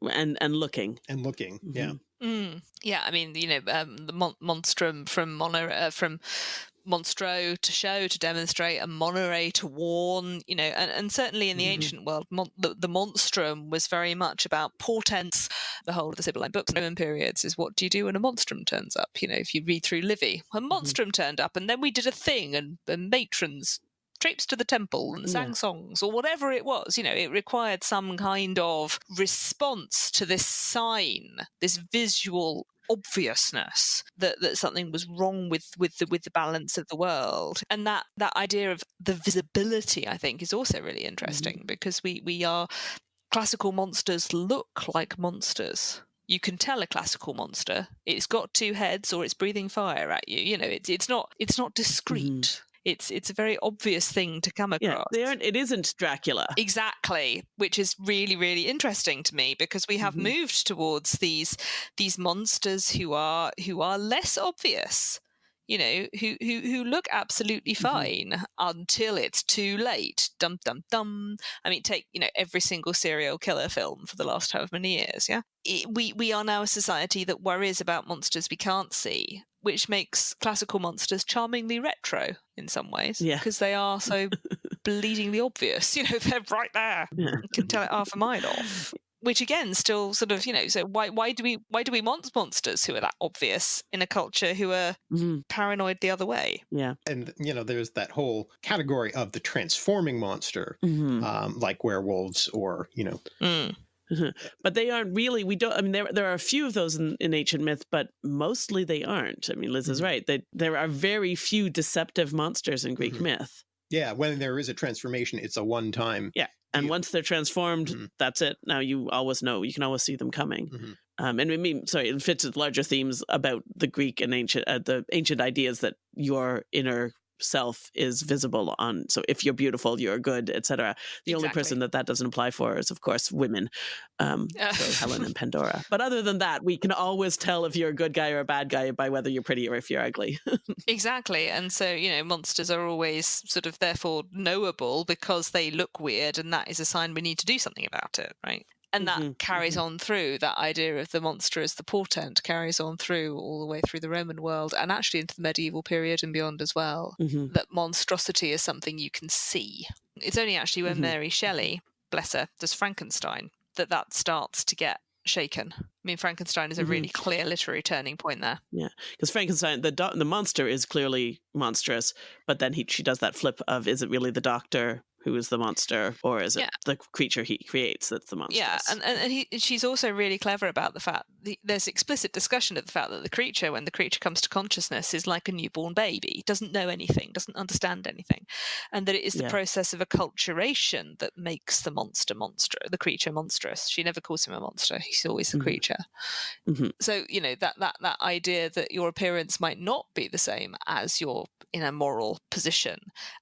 and and looking and looking, yeah. Mm-hmm. Mm, yeah, I mean, you know, um, the mon- monstrum from mono uh, from monstro to show to demonstrate and monere to warn you know and, and certainly in the mm-hmm. ancient world mon- the, the, monstrum was very much about portents the whole of the sibylline books roman periods is what do you do when a monstrum turns up you know if you read through livy a mm-hmm. monstrum mm-hmm. turned up and then we did a thing and, and matrons traipsed to the temple and sang yeah. songs or whatever it was. You know, it required some kind of response to this sign, this visual obviousness that, that something was wrong with with the with the balance of the world. And that that idea of the visibility i think is also really interesting mm-hmm. because we we are classical monsters look like monsters. You can tell a classical monster it's got two heads or it's breathing fire at you you know it's it's not it's not discreet. mm it's it's a very obvious thing to come across. Yeah, they aren't, it isn't Dracula. Exactly, which is really really interesting to me because we have mm-hmm. moved towards these these monsters who are who are less obvious. You know, who who who look absolutely mm-hmm. fine mm-hmm. until it's too late. Dum dum dum. I mean, take you know every single serial killer film for the last however many years. Yeah, it, we we are now a society that worries about monsters we can't see, which makes classical monsters charmingly retro in some ways. Yeah. Because they are so bleedingly obvious. You know, they're right there. Yeah. You can tell it half a mile off. Which again, still sort of, you know, so why why do we why do we want monsters who are that obvious in a culture who are mm. paranoid the other way? Yeah, and you know, there's that whole category of the transforming monster, mm-hmm. um, like werewolves or you know, mm. but they aren't really. We don't. I mean, there there are a few of those in, in ancient myth, but mostly they aren't. I mean, Liz is mm-hmm. right. That there are very few deceptive monsters in Greek mm-hmm. myth. Yeah, when there is a transformation, it's a one time. Yeah, and once they're transformed, mm-hmm. that's it. Now you always know. You can always see them coming. Mm-hmm. Um, and I mean, sorry, it fits with larger themes about the Greek and ancient, uh, the ancient ideas that your inner self is visible on so if you're beautiful you're good etc the exactly. only person that that doesn't apply for is of course women um, so helen and pandora. But other than that we can always tell if you're a good guy or a bad guy by whether you're pretty or if you're ugly. Exactly and so you know monsters are always sort of therefore knowable because they look weird and that is a sign we need to do something about it right and that mm-hmm, carries mm-hmm. on through that idea of the monster as the portent carries on through all the way through the roman world and actually into the medieval period and beyond as well mm-hmm. that monstrosity is something you can see it's only actually when mm-hmm. mary shelley bless her does frankenstein that that starts to get shaken. I mean, Frankenstein is a really mm-hmm. clear literary turning point there. Yeah, because Frankenstein, the do- the monster is clearly monstrous, but then he she does that flip of is it really the doctor who is the monster, or is it yeah. the creature he creates that's the monster? Yeah, and and he, she's also really clever about the fact the, there's explicit discussion of the fact that the creature, when the creature comes to consciousness, is like a newborn baby, doesn't know anything, doesn't understand anything, and that it is the yeah. process of acculturation that makes the monster monster, the creature monstrous. She never calls him a monster; he's always a mm-hmm. creature. Mm-hmm. So you know that that that idea that your appearance might not be the same as your in a moral position,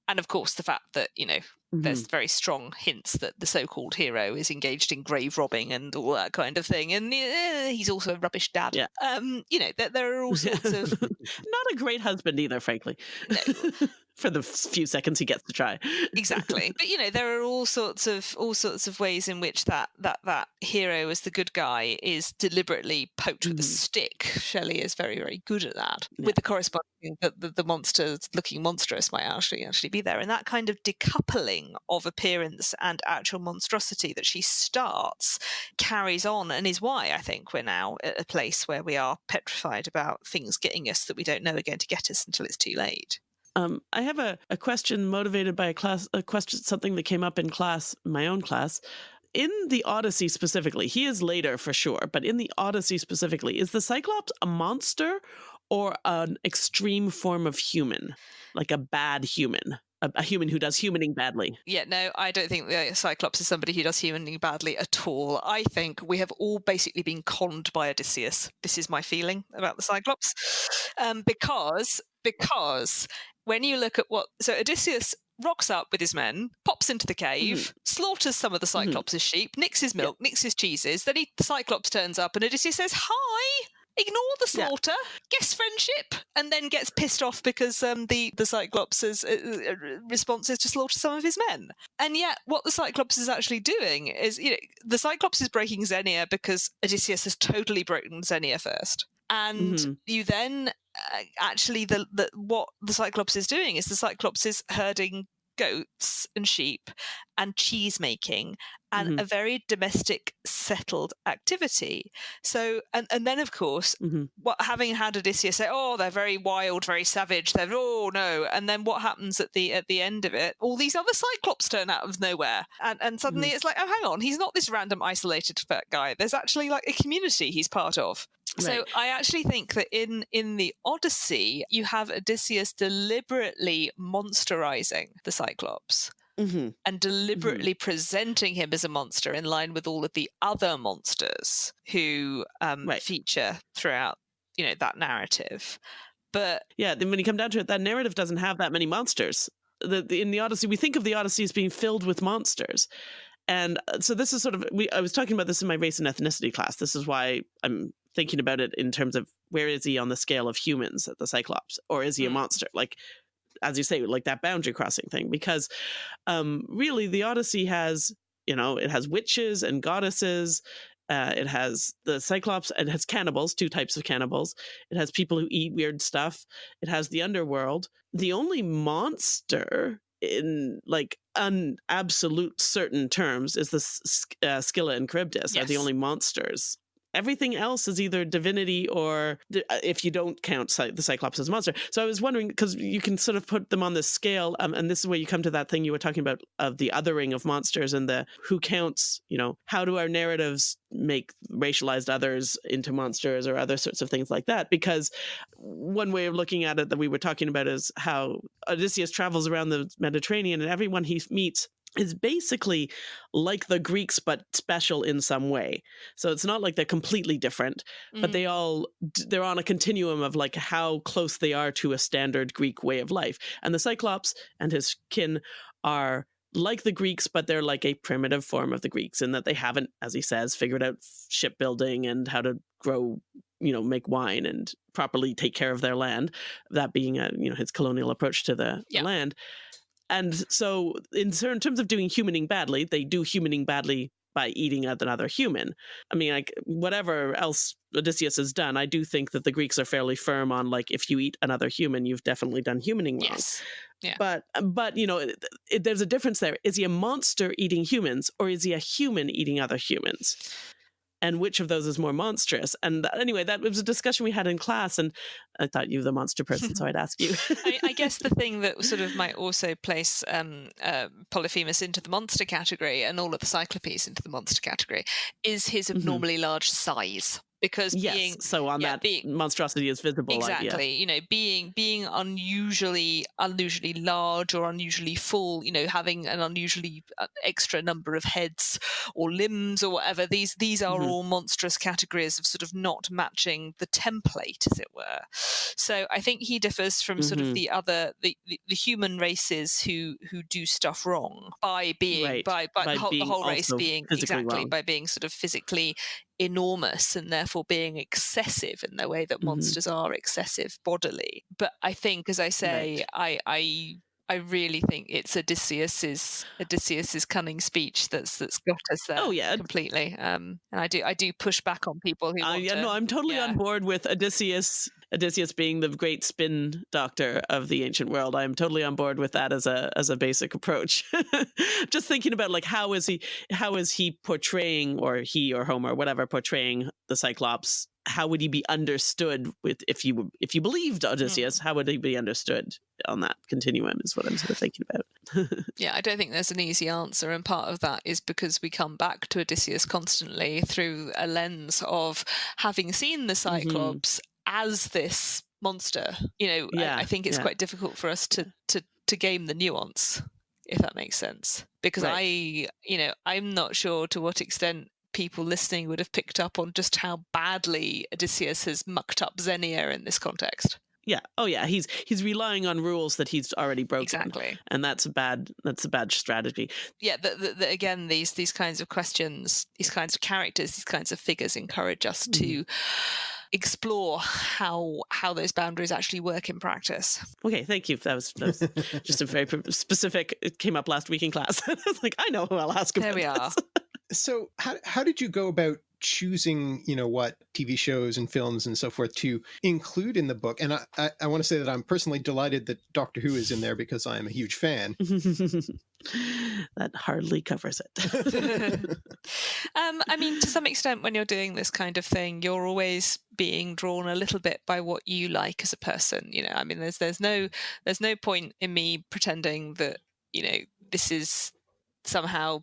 and of course the fact that you know Mm-hmm. There's very strong hints that the so-called hero is engaged in grave robbing and all that kind of thing, and uh, he's also a rubbish dad. Yeah. Um, you know, there, there are all sorts of not a great husband either, frankly. No. for the few seconds he gets to try. exactly. But you know, there are all sorts of all sorts of ways in which that that that hero as the good guy is deliberately poked mm. with a mm-hmm. stick. Shelley is very very good at that. Yeah. With the corresponding that the, the monster looking monstrous might actually actually be there, and that kind of decoupling of appearance and actual monstrosity that she starts carries on, and is why I think we're now at a place where we are petrified about things getting us that we don't know are going to get us until it's too late. Um, I have a, a question motivated by a class, a question, something that came up in class, my own class. In the Odyssey specifically, he is later for sure, but in the Odyssey specifically, is the Cyclops a monster or an extreme form of human, like a bad human? A, human who does humaning badly. Yeah, no, I don't think the Cyclops is somebody who does humaning badly at all. I think we have all basically been conned by Odysseus. This is my feeling about the Cyclops, um, because because when you look at what so Odysseus rocks up with his men, pops into the cave, mm-hmm. slaughters some of the mm-hmm. Cyclops' mm-hmm. sheep, nicks his milk, nicks his cheeses. Then he, the Cyclops turns up, and Odysseus says, "Hi." Ignore the slaughter, yeah. guest friendship, and then gets pissed off because um, the the Cyclops' uh, uh, response is to slaughter some of his men. And yet, what the Cyclops is actually doing is, you know, the Cyclops is breaking Xenia because Odysseus has totally broken Xenia first and mm-hmm. you then uh, actually the, the what the cyclops is doing is the cyclops is herding goats and sheep and cheese making and mm-hmm. a very domestic settled activity so and, and then of course mm-hmm. what having had odysseus say oh they're very wild very savage they're oh no and then what happens at the at the end of it all these other cyclops turn out of nowhere and and suddenly mm-hmm. it's like oh hang on he's not this random isolated guy there's actually like a community he's part of So Right. I actually think that in in the Odyssey, you have Odysseus deliberately monsterizing the Cyclops Mhm. and deliberately presenting him as a monster in line with all of the other monsters who um, Right. feature throughout, you know, that narrative. But Yeah, then when you come down to it, that narrative doesn't have that many monsters. The, the, in the Odyssey, we think of the Odyssey as being filled with monsters. And uh, so this is sort of we I was talking about this in my race and ethnicity class. This is why I'm thinking about it in terms of where is he on the scale of humans at the Cyclops or is he a Mm. monster? Like as you say like that boundary crossing thing because um really the Odyssey has, you know, it has witches and goddesses uh, it has the Cyclops and it has cannibals, two types of cannibals. It has people who eat weird stuff. It has the underworld. The only monster in like un absolute certain terms is the uh, Scylla and Charybdis are the only monsters. Everything else is either divinity or, uh, if you don't count the Cyclops as a monster. So I was wondering because you can sort of put them on this scale, um, and this is where you come to that thing you were talking about of the othering of monsters and the who counts. You know, how do our narratives make racialized others into monsters or other sorts of things like that? Because one way of looking at it that we were talking about is how Odysseus travels around the Mediterranean and everyone he meets is basically like the Greeks but special in some way. So it's not like they're completely different, but mm, they all they're on a continuum of like how close they are to a standard Greek way of life. And the Cyclops and his kin are like the Greeks, but they're like a primitive form of the Greeks in that they haven't, as he says, figured out shipbuilding and how to grow, you know, make wine and properly take care of their land. That being a, you know, his colonial approach to the Yeah. land. And so, in terms of doing humaning badly, they do humaning badly by eating another human. I mean, like whatever else Odysseus has done, I do think that the Greeks are fairly firm on like if you eat another human, you've definitely done humaning wrong. yes. Yeah. But but you know, it, it- there's a difference there. Is he a monster eating humans, or is he a human eating other humans? And which of those is more monstrous? And that, anyway, that was a discussion we had in class, and I thought you were the monster person, so I'd ask you. I, I guess the thing that sort of might also place um, uh, Polyphemus into the monster category and all of the Cyclopes into the monster category is his Mhm. abnormally large size. Because yes. being so on yeah, that being- monstrosity is visible. like, yeah. exactly you know being being unusually unusually large or unusually full you know having an unusually uh, extra number of heads or limbs or whatever these these are Mhm. all monstrous categories of sort of not matching the template as it were so i think he differs from sort Mhm. of the other the, the, the human races who who do stuff wrong by being Right, by, by, by the, whole, the whole race being exactly wrong. by being sort of physically enormous and therefore being excessive in the way that Mhm. monsters are excessive bodily. But I think, as I say, I I I really think it's Odysseus's Odysseus's cunning speech that's that's got us there. Oh, yeah. completely. Um, and I do I do push back on people who Uh, yeah, to. no, I'm totally yeah. on board with Odysseus. Odysseus being the great spin doctor of the ancient world, I'm totally on board with that as a as a basic approach. Just thinking about like how is he how is he portraying or he or Homer whatever portraying the Cyclops? How would he be understood with if you if you believed Odysseus? How would he be understood on that continuum? Is what I'm sort of thinking about. Yeah, I don't think there's an easy answer, and part of that is because we come back to Odysseus constantly through a lens of having seen the Mm-hmm. Cyclops as this monster. You know, Yeah, I, I think it's yeah. quite difficult for us to to to game the nuance, if that makes sense. Because Right. I, you know, I'm not sure to what extent people listening would have picked up on just how badly Odysseus has mucked up Xenia in this context. yeah. Oh yeah. He's he's relying on rules that he's already broken. Exactly. And that's a bad that's a bad strategy. yeah that the, the, again these these kinds of questions these kinds of characters these kinds of figures encourage us to mm-hmm. explore how how those boundaries actually work in practice Okay, thank you. That was, that was just a very specific. It came up last week in class. I was like, I know who I'll ask there we are this. So how how did you go about choosing, you know, what TV shows and films and so forth to include in the book? And I, I, I want to say that I'm personally delighted that Doctor Who is in there because I am a huge fan. that hardly covers it. um i mean to some extent when you're doing this kind of thing you're always being drawn a little bit by what you like as a person you know i mean there's there's no there's no point in me pretending that you know this is somehow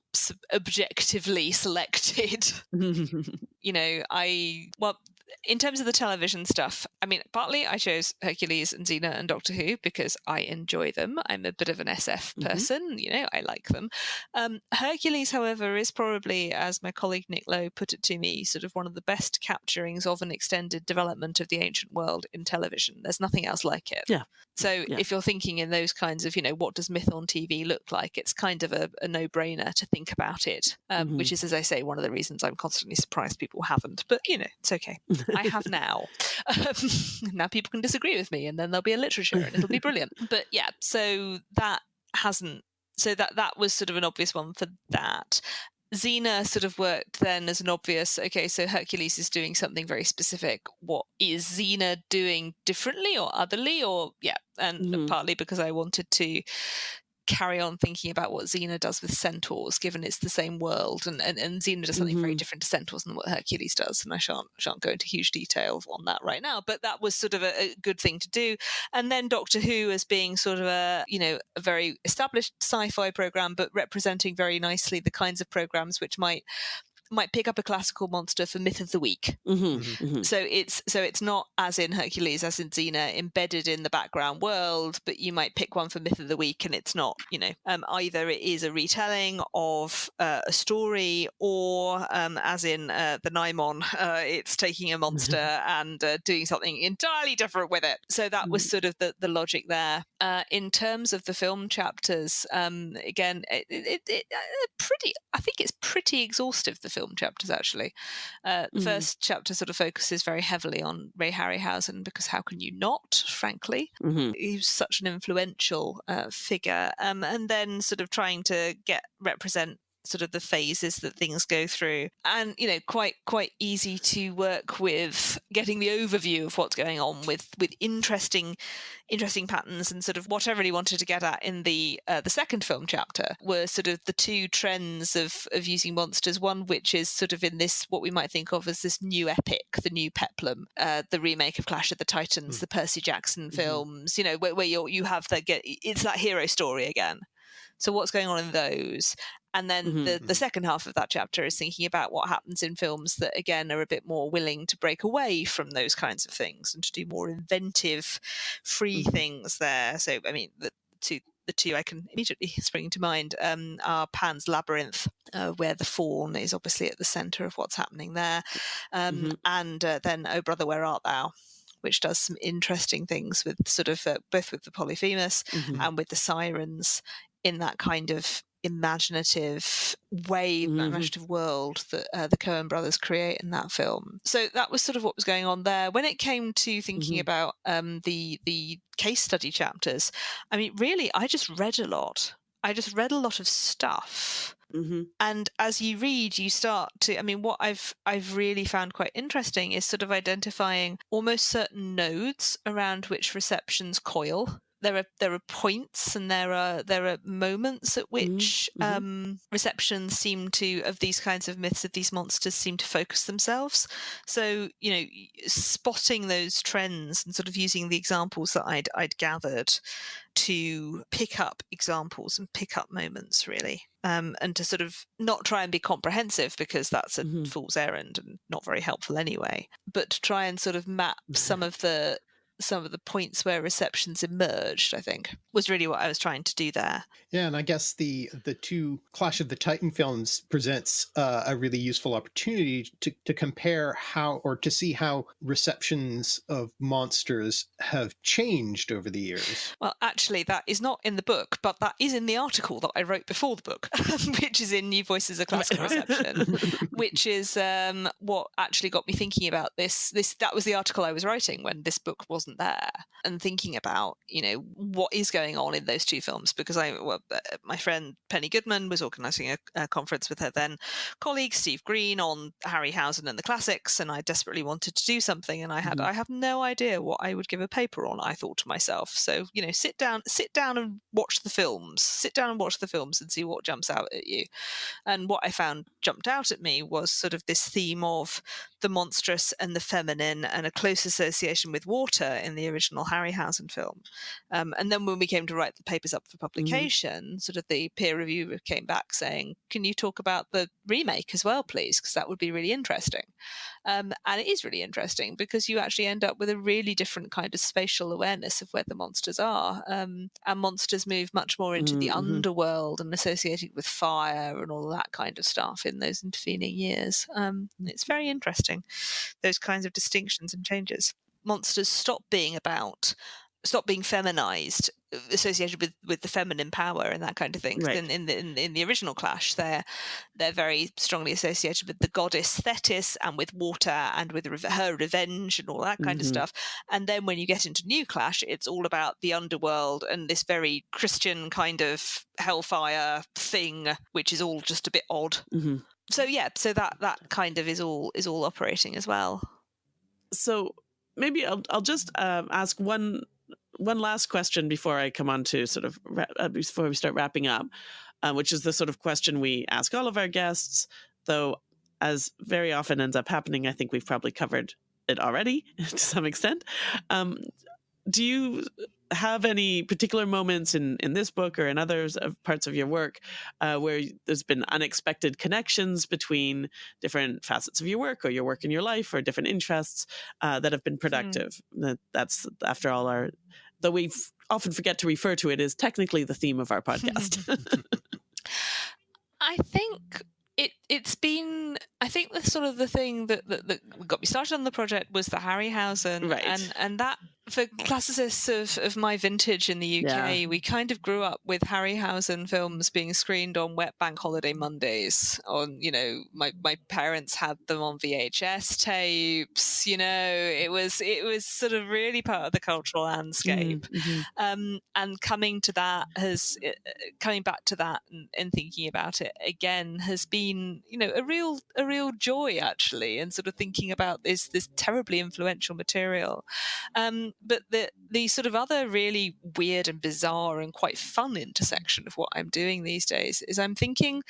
objectively selected. You know i well in terms of the television stuff, I mean, partly I chose Hercules and Xena and Doctor Who because I enjoy them. I'm a bit of an SF mm-hmm. person, mm-hmm. you know, I like them. Um, Hercules, however, is probably, as my colleague Nick Lowe put it to me, sort of one of the best capturings of an extended development of the ancient world in television. There's nothing else like it. Yeah. So yeah. if you're thinking in those kinds of, you know, what does myth on TV look like? It's kind of a, a no-brainer to think about it, um, mm-hmm. which is, as I say, one of the reasons I'm constantly surprised people haven't. But you know, it's okay. I have now. Um, now people can disagree with me, and then there'll be a literature, and it'll be brilliant. But yeah, so that hasn't. So that that was sort of an obvious one for that. Xena sort of worked then as an obvious, okay, so Hercules is doing something very specific. What is Xena doing differently or otherly? Or, yeah, and mm-hmm. partly because I wanted to carry on thinking about what Xena does with centaurs, given it's the same world, and and, and Xena does something mm-hmm. very different to centaurs than what Hercules does, and I shan't shan't go into huge detail on that right now. But that was sort of a, a good thing to do. And then Doctor Who as being sort of a you know a very established sci-fi program, but representing very nicely the kinds of programs which might might pick up a classical monster for myth of the week. Mm-hmm, mm-hmm. mm-hmm. So it's so it's not as in Hercules, as in Xena, embedded in the background world, but you might pick one for myth of the week, and it's not. You know, um, either it is a retelling of uh, a story, or um, as in uh, the Nimon, uh, it's taking a monster and uh, doing something entirely different with it. So that was mm-hmm. sort of the the logic there. Uh, in terms of the film chapters, um, again, it, it, it, uh, pretty. I think it's pretty exhaustive. The film chapters actually. Uh, the mm. first chapter sort of focuses very heavily on Ray Harryhausen because how can you not? Frankly, mm-hmm. he was such an influential uh, figure, um, and then sort of trying to get represent sort of the phases that things go through and you know quite quite easy to work with getting the overview of what's going on with with interesting interesting patterns and sort of what I really wanted to get at in the uh, the second film chapter were sort of the two trends of of using monsters one which is sort of in this what we might think of as this new epic the new peplum uh, the remake of Clash of the Titans mm. the Percy Jackson mm-hmm. films mm-hmm. you know where, where you you have that get it's that hero story again so what's going on in those and then mm-hmm. the, the mm-hmm. second half of that chapter is thinking about what happens in films that, again, are a bit more willing to break away from those kinds of things and to do more inventive, free mm-hmm. things there. So, I mean, the two the two I can immediately spring to mind um, are Pan's Labyrinth, uh, where the faun is obviously at the centre of what's happening there, um, mm-hmm. and uh, then Oh Brother, Where Art Thou? Which does some interesting things with sort of uh, both with the Polyphemus mm-hmm. and with the sirens in that kind of imaginative way, mm-hmm. imaginative world that uh, the Coen brothers create in that film. So that was sort of what was going on there. When it came to thinking mm-hmm. about um, the the case study chapters, I mean, really, I just read a lot. I just read a lot of stuff. Mm-hmm. And as you read, you start to. I mean, what I've I've really found quite interesting is sort of identifying almost certain nodes around which receptions coil there are there are points and there are there are moments at mm-hmm, which mm-hmm. um, receptions seem to of these kinds of myths of these monsters seem to focus themselves. So you know, spotting those trends and sort of using the examples that I'd I'd gathered to pick up examples and pick up moments really. Um, and to sort of not try and be comprehensive because that's a mm-hmm. fool's errand and not very helpful anyway, but to try and sort of map some of the some of the points where receptions emerged, I think, was really what I was trying to do there. Yeah, and I guess the the two Clash of the Titan films presents uh, a really useful opportunity to, to compare how or to see how receptions of monsters have changed over the years. Well, actually, that is not in the book, but that is in the article that I wrote before the book, which is in New Voices of Classical Reception, which is um, what actually got me thinking about this. This that was the article I was writing when this book was wasn't there and thinking about you know what is going on in those two films because i well, uh, my friend penny goodman was organizing a, a, conference with her then colleague steve green on harryhausen and the classics and i desperately wanted to do something and i had mm-hmm. i have no idea what i would give a paper on i thought to myself so you know sit down sit down and watch the films sit down and watch the films and see what jumps out at you and what i found jumped out at me was sort of this theme of the monstrous and the feminine and a close association with water in the original Harryhausen film. Um, and then when we came to write the papers up for mm-hmm. publication, mm-hmm. sort of the peer reviewer came back saying, "Can you talk about the remake as well, please? Because that would be really interesting." Um, and it is really interesting because you actually end up with a really different kind of spatial awareness of where the monsters are, um, and monsters move much more into mm-hmm. the underworld and associated with fire and all that kind of stuff in those intervening years. Um, it's very interesting those kinds of distinctions and changes. Monsters stop being about stop being feminized associated with with the feminine power and that kind of thing right. in, in the in, in, the original clash they're they're very strongly associated with the goddess thetis and with water and with her revenge and all that kind mm-hmm. of stuff and then when you get into new clash it's all about the underworld and this very christian kind of hellfire thing which is all just a bit odd mm-hmm. so yeah so that that kind of is all is all operating as well so maybe I'll, I'll just uh, ask one one last question before I come on to sort of uh, before we start wrapping up, uh, which is the sort of question we ask all of our guests. Though, as very often ends up happening, I think we've probably covered it already to some extent. Um, do you have any particular moments in in this book or in others of parts of your work uh, where there's been unexpected connections between different facets of your work or your work in your life or different interests uh, that have been hmm. productive? Mm. That, that's after all our though we often forget to refer to it as technically the theme of our podcast. I think it it's been I think the sort of the thing that, that, that got me started on the project was the Harryhausen right. and and that for classicists of, of my vintage in the UK, yeah. we kind of grew up with Harryhausen films being screened on wet bank holiday Mondays. On you know, my, my parents had them on VHS tapes. You know, it was it was sort of really part of the cultural landscape. Mm, mm-hmm. Um, and coming to that has uh, coming back to that and, and thinking about it again has been you know a real a real joy actually, and sort of thinking about this this terribly influential material. Um, but the the sort of other really weird and bizarre and quite fun intersection of what I'm doing these days is I'm thinking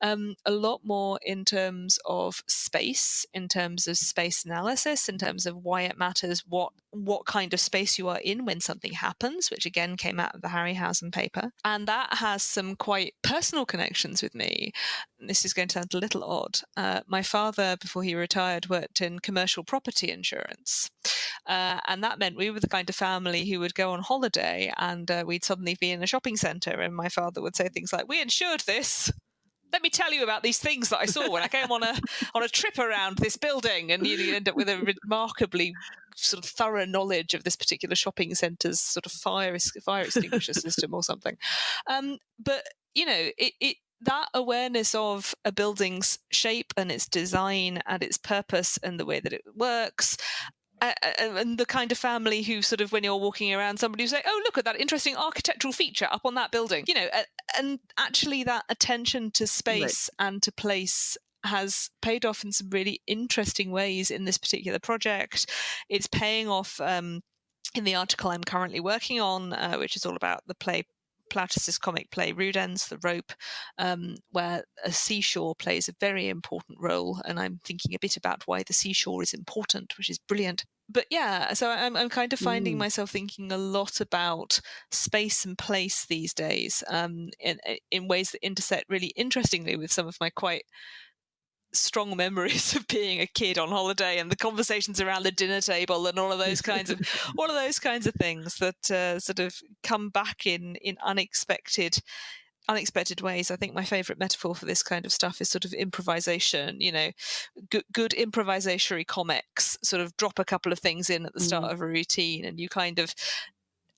um, a lot more in terms of space, in terms of space analysis, in terms of why it matters, what what kind of space you are in when something happens, which again came out of the Harryhausen paper, and that has some quite personal connections with me. This is going to sound a little odd. Uh, my father, before he retired, worked in commercial property insurance. Uh, and that meant we were the kind of family who would go on holiday and uh, we'd suddenly be in a shopping centre and my father would say things like, We insured this let me tell you about these things that I saw when I came on a on a trip around this building, and you end up with a remarkably sort of thorough knowledge of this particular shopping centre's sort of fire fire extinguisher system or something. Um, but you know, it, it that awareness of a building's shape and its design and its purpose and the way that it works and the kind of family who sort of when you're walking around somebody who say oh look at that interesting architectural feature up on that building you know and actually that attention to space right. and to place has paid off in some really interesting ways in this particular project it's paying off um, in the article I'm currently working on, uh, which is all about the play Plautus's comic play Rudens, The Rope, um, where a seashore plays a very important role. And I'm thinking a bit about why the seashore is important, which is brilliant. But yeah, so I'm, I'm kind of finding mm. myself thinking a lot about space and place these days um, in, in ways that intersect really interestingly with some of my quite strong memories of being a kid on holiday and the conversations around the dinner table and all of those kinds of all of those kinds of things that uh, sort of come back in in unexpected unexpected ways. I think my favorite metaphor for this kind of stuff is sort of improvisation. You know, good, good improvisatory comics sort of drop a couple of things in at the start mm. of a routine, and you kind of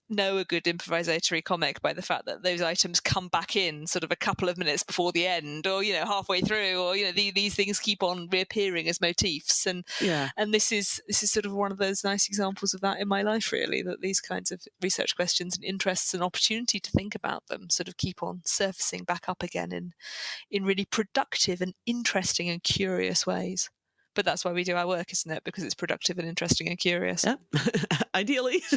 know a good improvisatory comic by the fact that those items come back in sort of a couple of minutes before the end or you know halfway through or you know the, these things keep on reappearing as motifs. And yeah. and this is this is sort of one of those nice examples of that in my life really that these kinds of research questions and interests and opportunity to think about them sort of keep on surfacing back up again in in really productive and interesting and curious ways but that's why we do our work, isn't it? Because it's productive and interesting and curious. Yeah, ideally,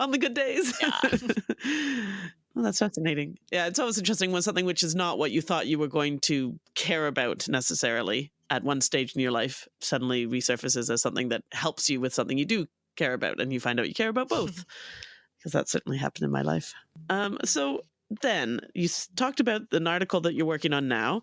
on the good days. Yeah. well, that's fascinating. Yeah, it's always interesting when something which is not what you thought you were going to care about necessarily at one stage in your life suddenly resurfaces as something that helps you with something you do care about, and you find out you care about both. Because that certainly happened in my life. Um, so then you talked about an article that you're working on now.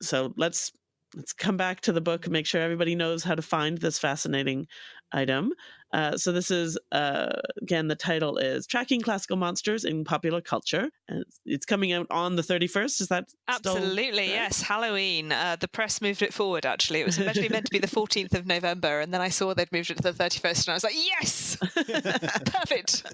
So let's let's come back to the book and make sure everybody knows how to find this fascinating item. Uh, so this is uh, again the title is tracking classical monsters in popular culture, and it's coming out on the thirty first. Is that absolutely yes? Halloween. Uh, the press moved it forward. Actually, it was originally meant to be the fourteenth of November, and then I saw they'd moved it to the thirty first, and I was like, yes, perfect,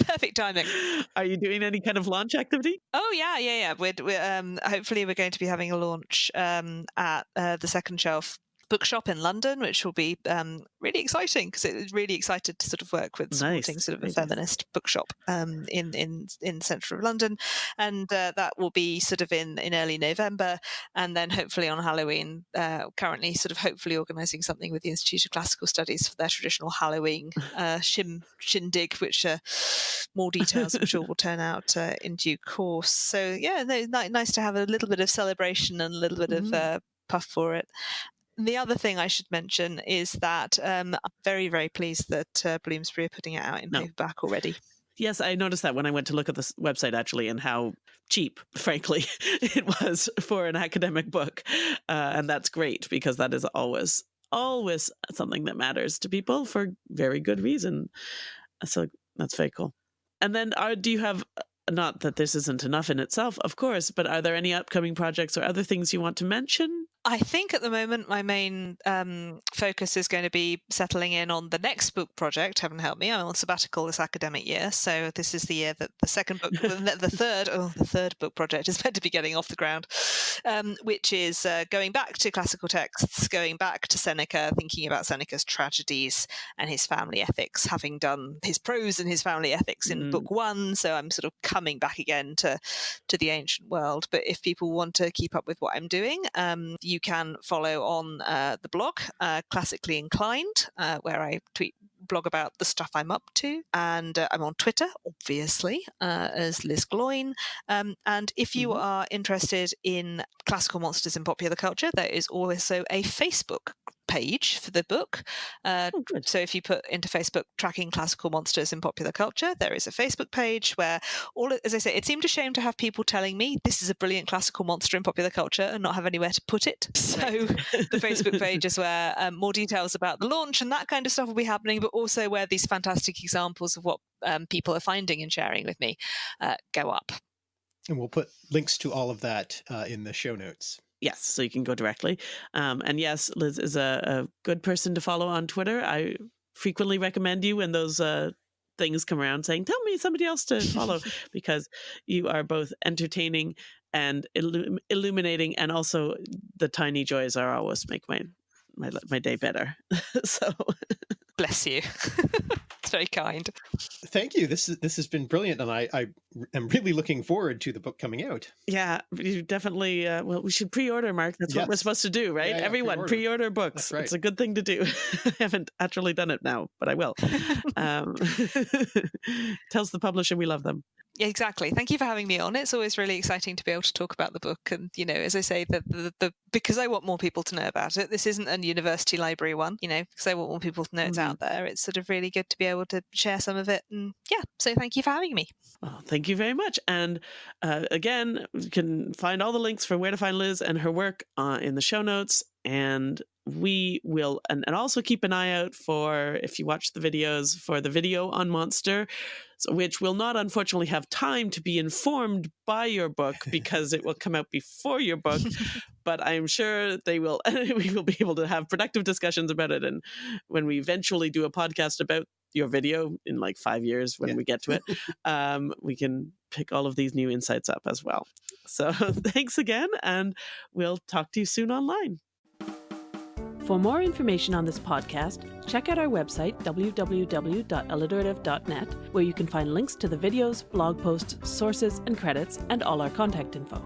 perfect timing. Are you doing any kind of launch activity? Oh yeah, yeah, yeah. We're, we're um, hopefully we're going to be having a launch um, at uh, the second shelf bookshop in London, which will be um, really exciting because it was really excited to sort of work with supporting nice. sort of a feminist bookshop um, in in in central London, and uh, that will be sort of in in early November, and then hopefully on Halloween. Uh, currently, sort of hopefully organising something with the Institute of Classical Studies for their traditional Halloween uh, shim shindig, which uh, more details I'm sure will turn out uh, in due course. So yeah, no, nice to have a little bit of celebration and a little bit mm-hmm. of uh, puff for it the other thing I should mention is that um, I'm very, very pleased that uh, Bloomsbury are putting it out in no. paperback already. Yes, I noticed that when I went to look at this website actually, and how cheap, frankly, it was for an academic book, uh, and that's great because that is always always something that matters to people for very good reason. So that's very cool. And then, are, do you have not that this isn't enough in itself, of course, but are there any upcoming projects or other things you want to mention? I think at the moment my main um, focus is going to be settling in on the next book project. Heaven help me, I'm on sabbatical this academic year, so this is the year that the second book, the, third, oh, the third book project is meant to be getting off the ground, um, which is uh, going back to classical texts, going back to Seneca, thinking about Seneca's tragedies and his family ethics, having done his prose and his family ethics in mm. book one. So I'm sort of coming back again to to the ancient world. But if people want to keep up with what I'm doing, um, you can follow on uh, the blog, uh, Classically Inclined, uh, where I tweet blog about the stuff I'm up to. And uh, I'm on Twitter, obviously, uh, as Liz Gloyn. Um, and if you mm-hmm. are interested in classical monsters in popular culture, there is also a Facebook page for the book. Uh, oh, so if you put into Facebook tracking classical monsters in popular culture, there is a Facebook page where all, as I say, it seemed a shame to have people telling me this is a brilliant classical monster in popular culture and not have anywhere to put it. So the Facebook page is where um, more details about the launch and that kind of stuff will be happening, but also where these fantastic examples of what um, people are finding and sharing with me uh, go up. And we'll put links to all of that uh, in the show notes. Yes, so you can go directly. Um, and yes, Liz is a, a, good person to follow on Twitter. I frequently recommend you when those uh, things come around saying, tell me somebody else to follow, because you are both entertaining and illum illuminating, and also the tiny joys are always make my my, my day better. so bless you. it's very kind. Thank you. This is this has been brilliant, and I, I am really looking forward to the book coming out. Yeah, you definitely. Uh, well, we should pre-order, Mark. That's yes. what we're supposed to do, right? Yeah, yeah, Everyone pre-order, pre-order books. Right. It's a good thing to do. I haven't actually done it now, but I will. um, tells the publisher we love them. Exactly. Thank you for having me on. It's always really exciting to be able to talk about the book. And, you know, as I say, the, the, the because I want more people to know about it, this isn't a university library one, you know, because I want more people to know it's mm-hmm. out there. It's sort of really good to be able to share some of it. And yeah, so thank you for having me. Well, thank you very much. And uh, again, you can find all the links for where to find Liz and her work uh, in the show notes. And we will and, and also keep an eye out for if you watch the videos for the video on monster which will not unfortunately have time to be informed by your book because it will come out before your book but i'm sure they will we will be able to have productive discussions about it and when we eventually do a podcast about your video in like five years when yeah. we get to it um, we can pick all of these new insights up as well so thanks again and we'll talk to you soon online for more information on this podcast, check out our website, www.alliterative.net, where you can find links to the videos, blog posts, sources, and credits, and all our contact info.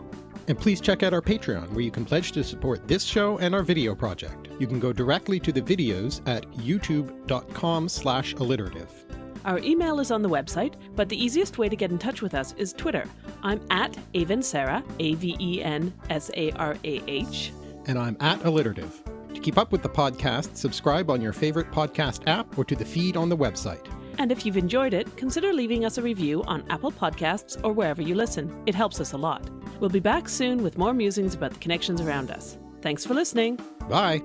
And please check out our Patreon, where you can pledge to support this show and our video project. You can go directly to the videos at youtube.com slash alliterative. Our email is on the website, but the easiest way to get in touch with us is Twitter. I'm at Avensarah, A-V-E-N-S-A-R-A-H. And I'm at alliterative. To keep up with the podcast, subscribe on your favorite podcast app or to the feed on the website. And if you've enjoyed it, consider leaving us a review on Apple Podcasts or wherever you listen. It helps us a lot. We'll be back soon with more musings about the connections around us. Thanks for listening. Bye.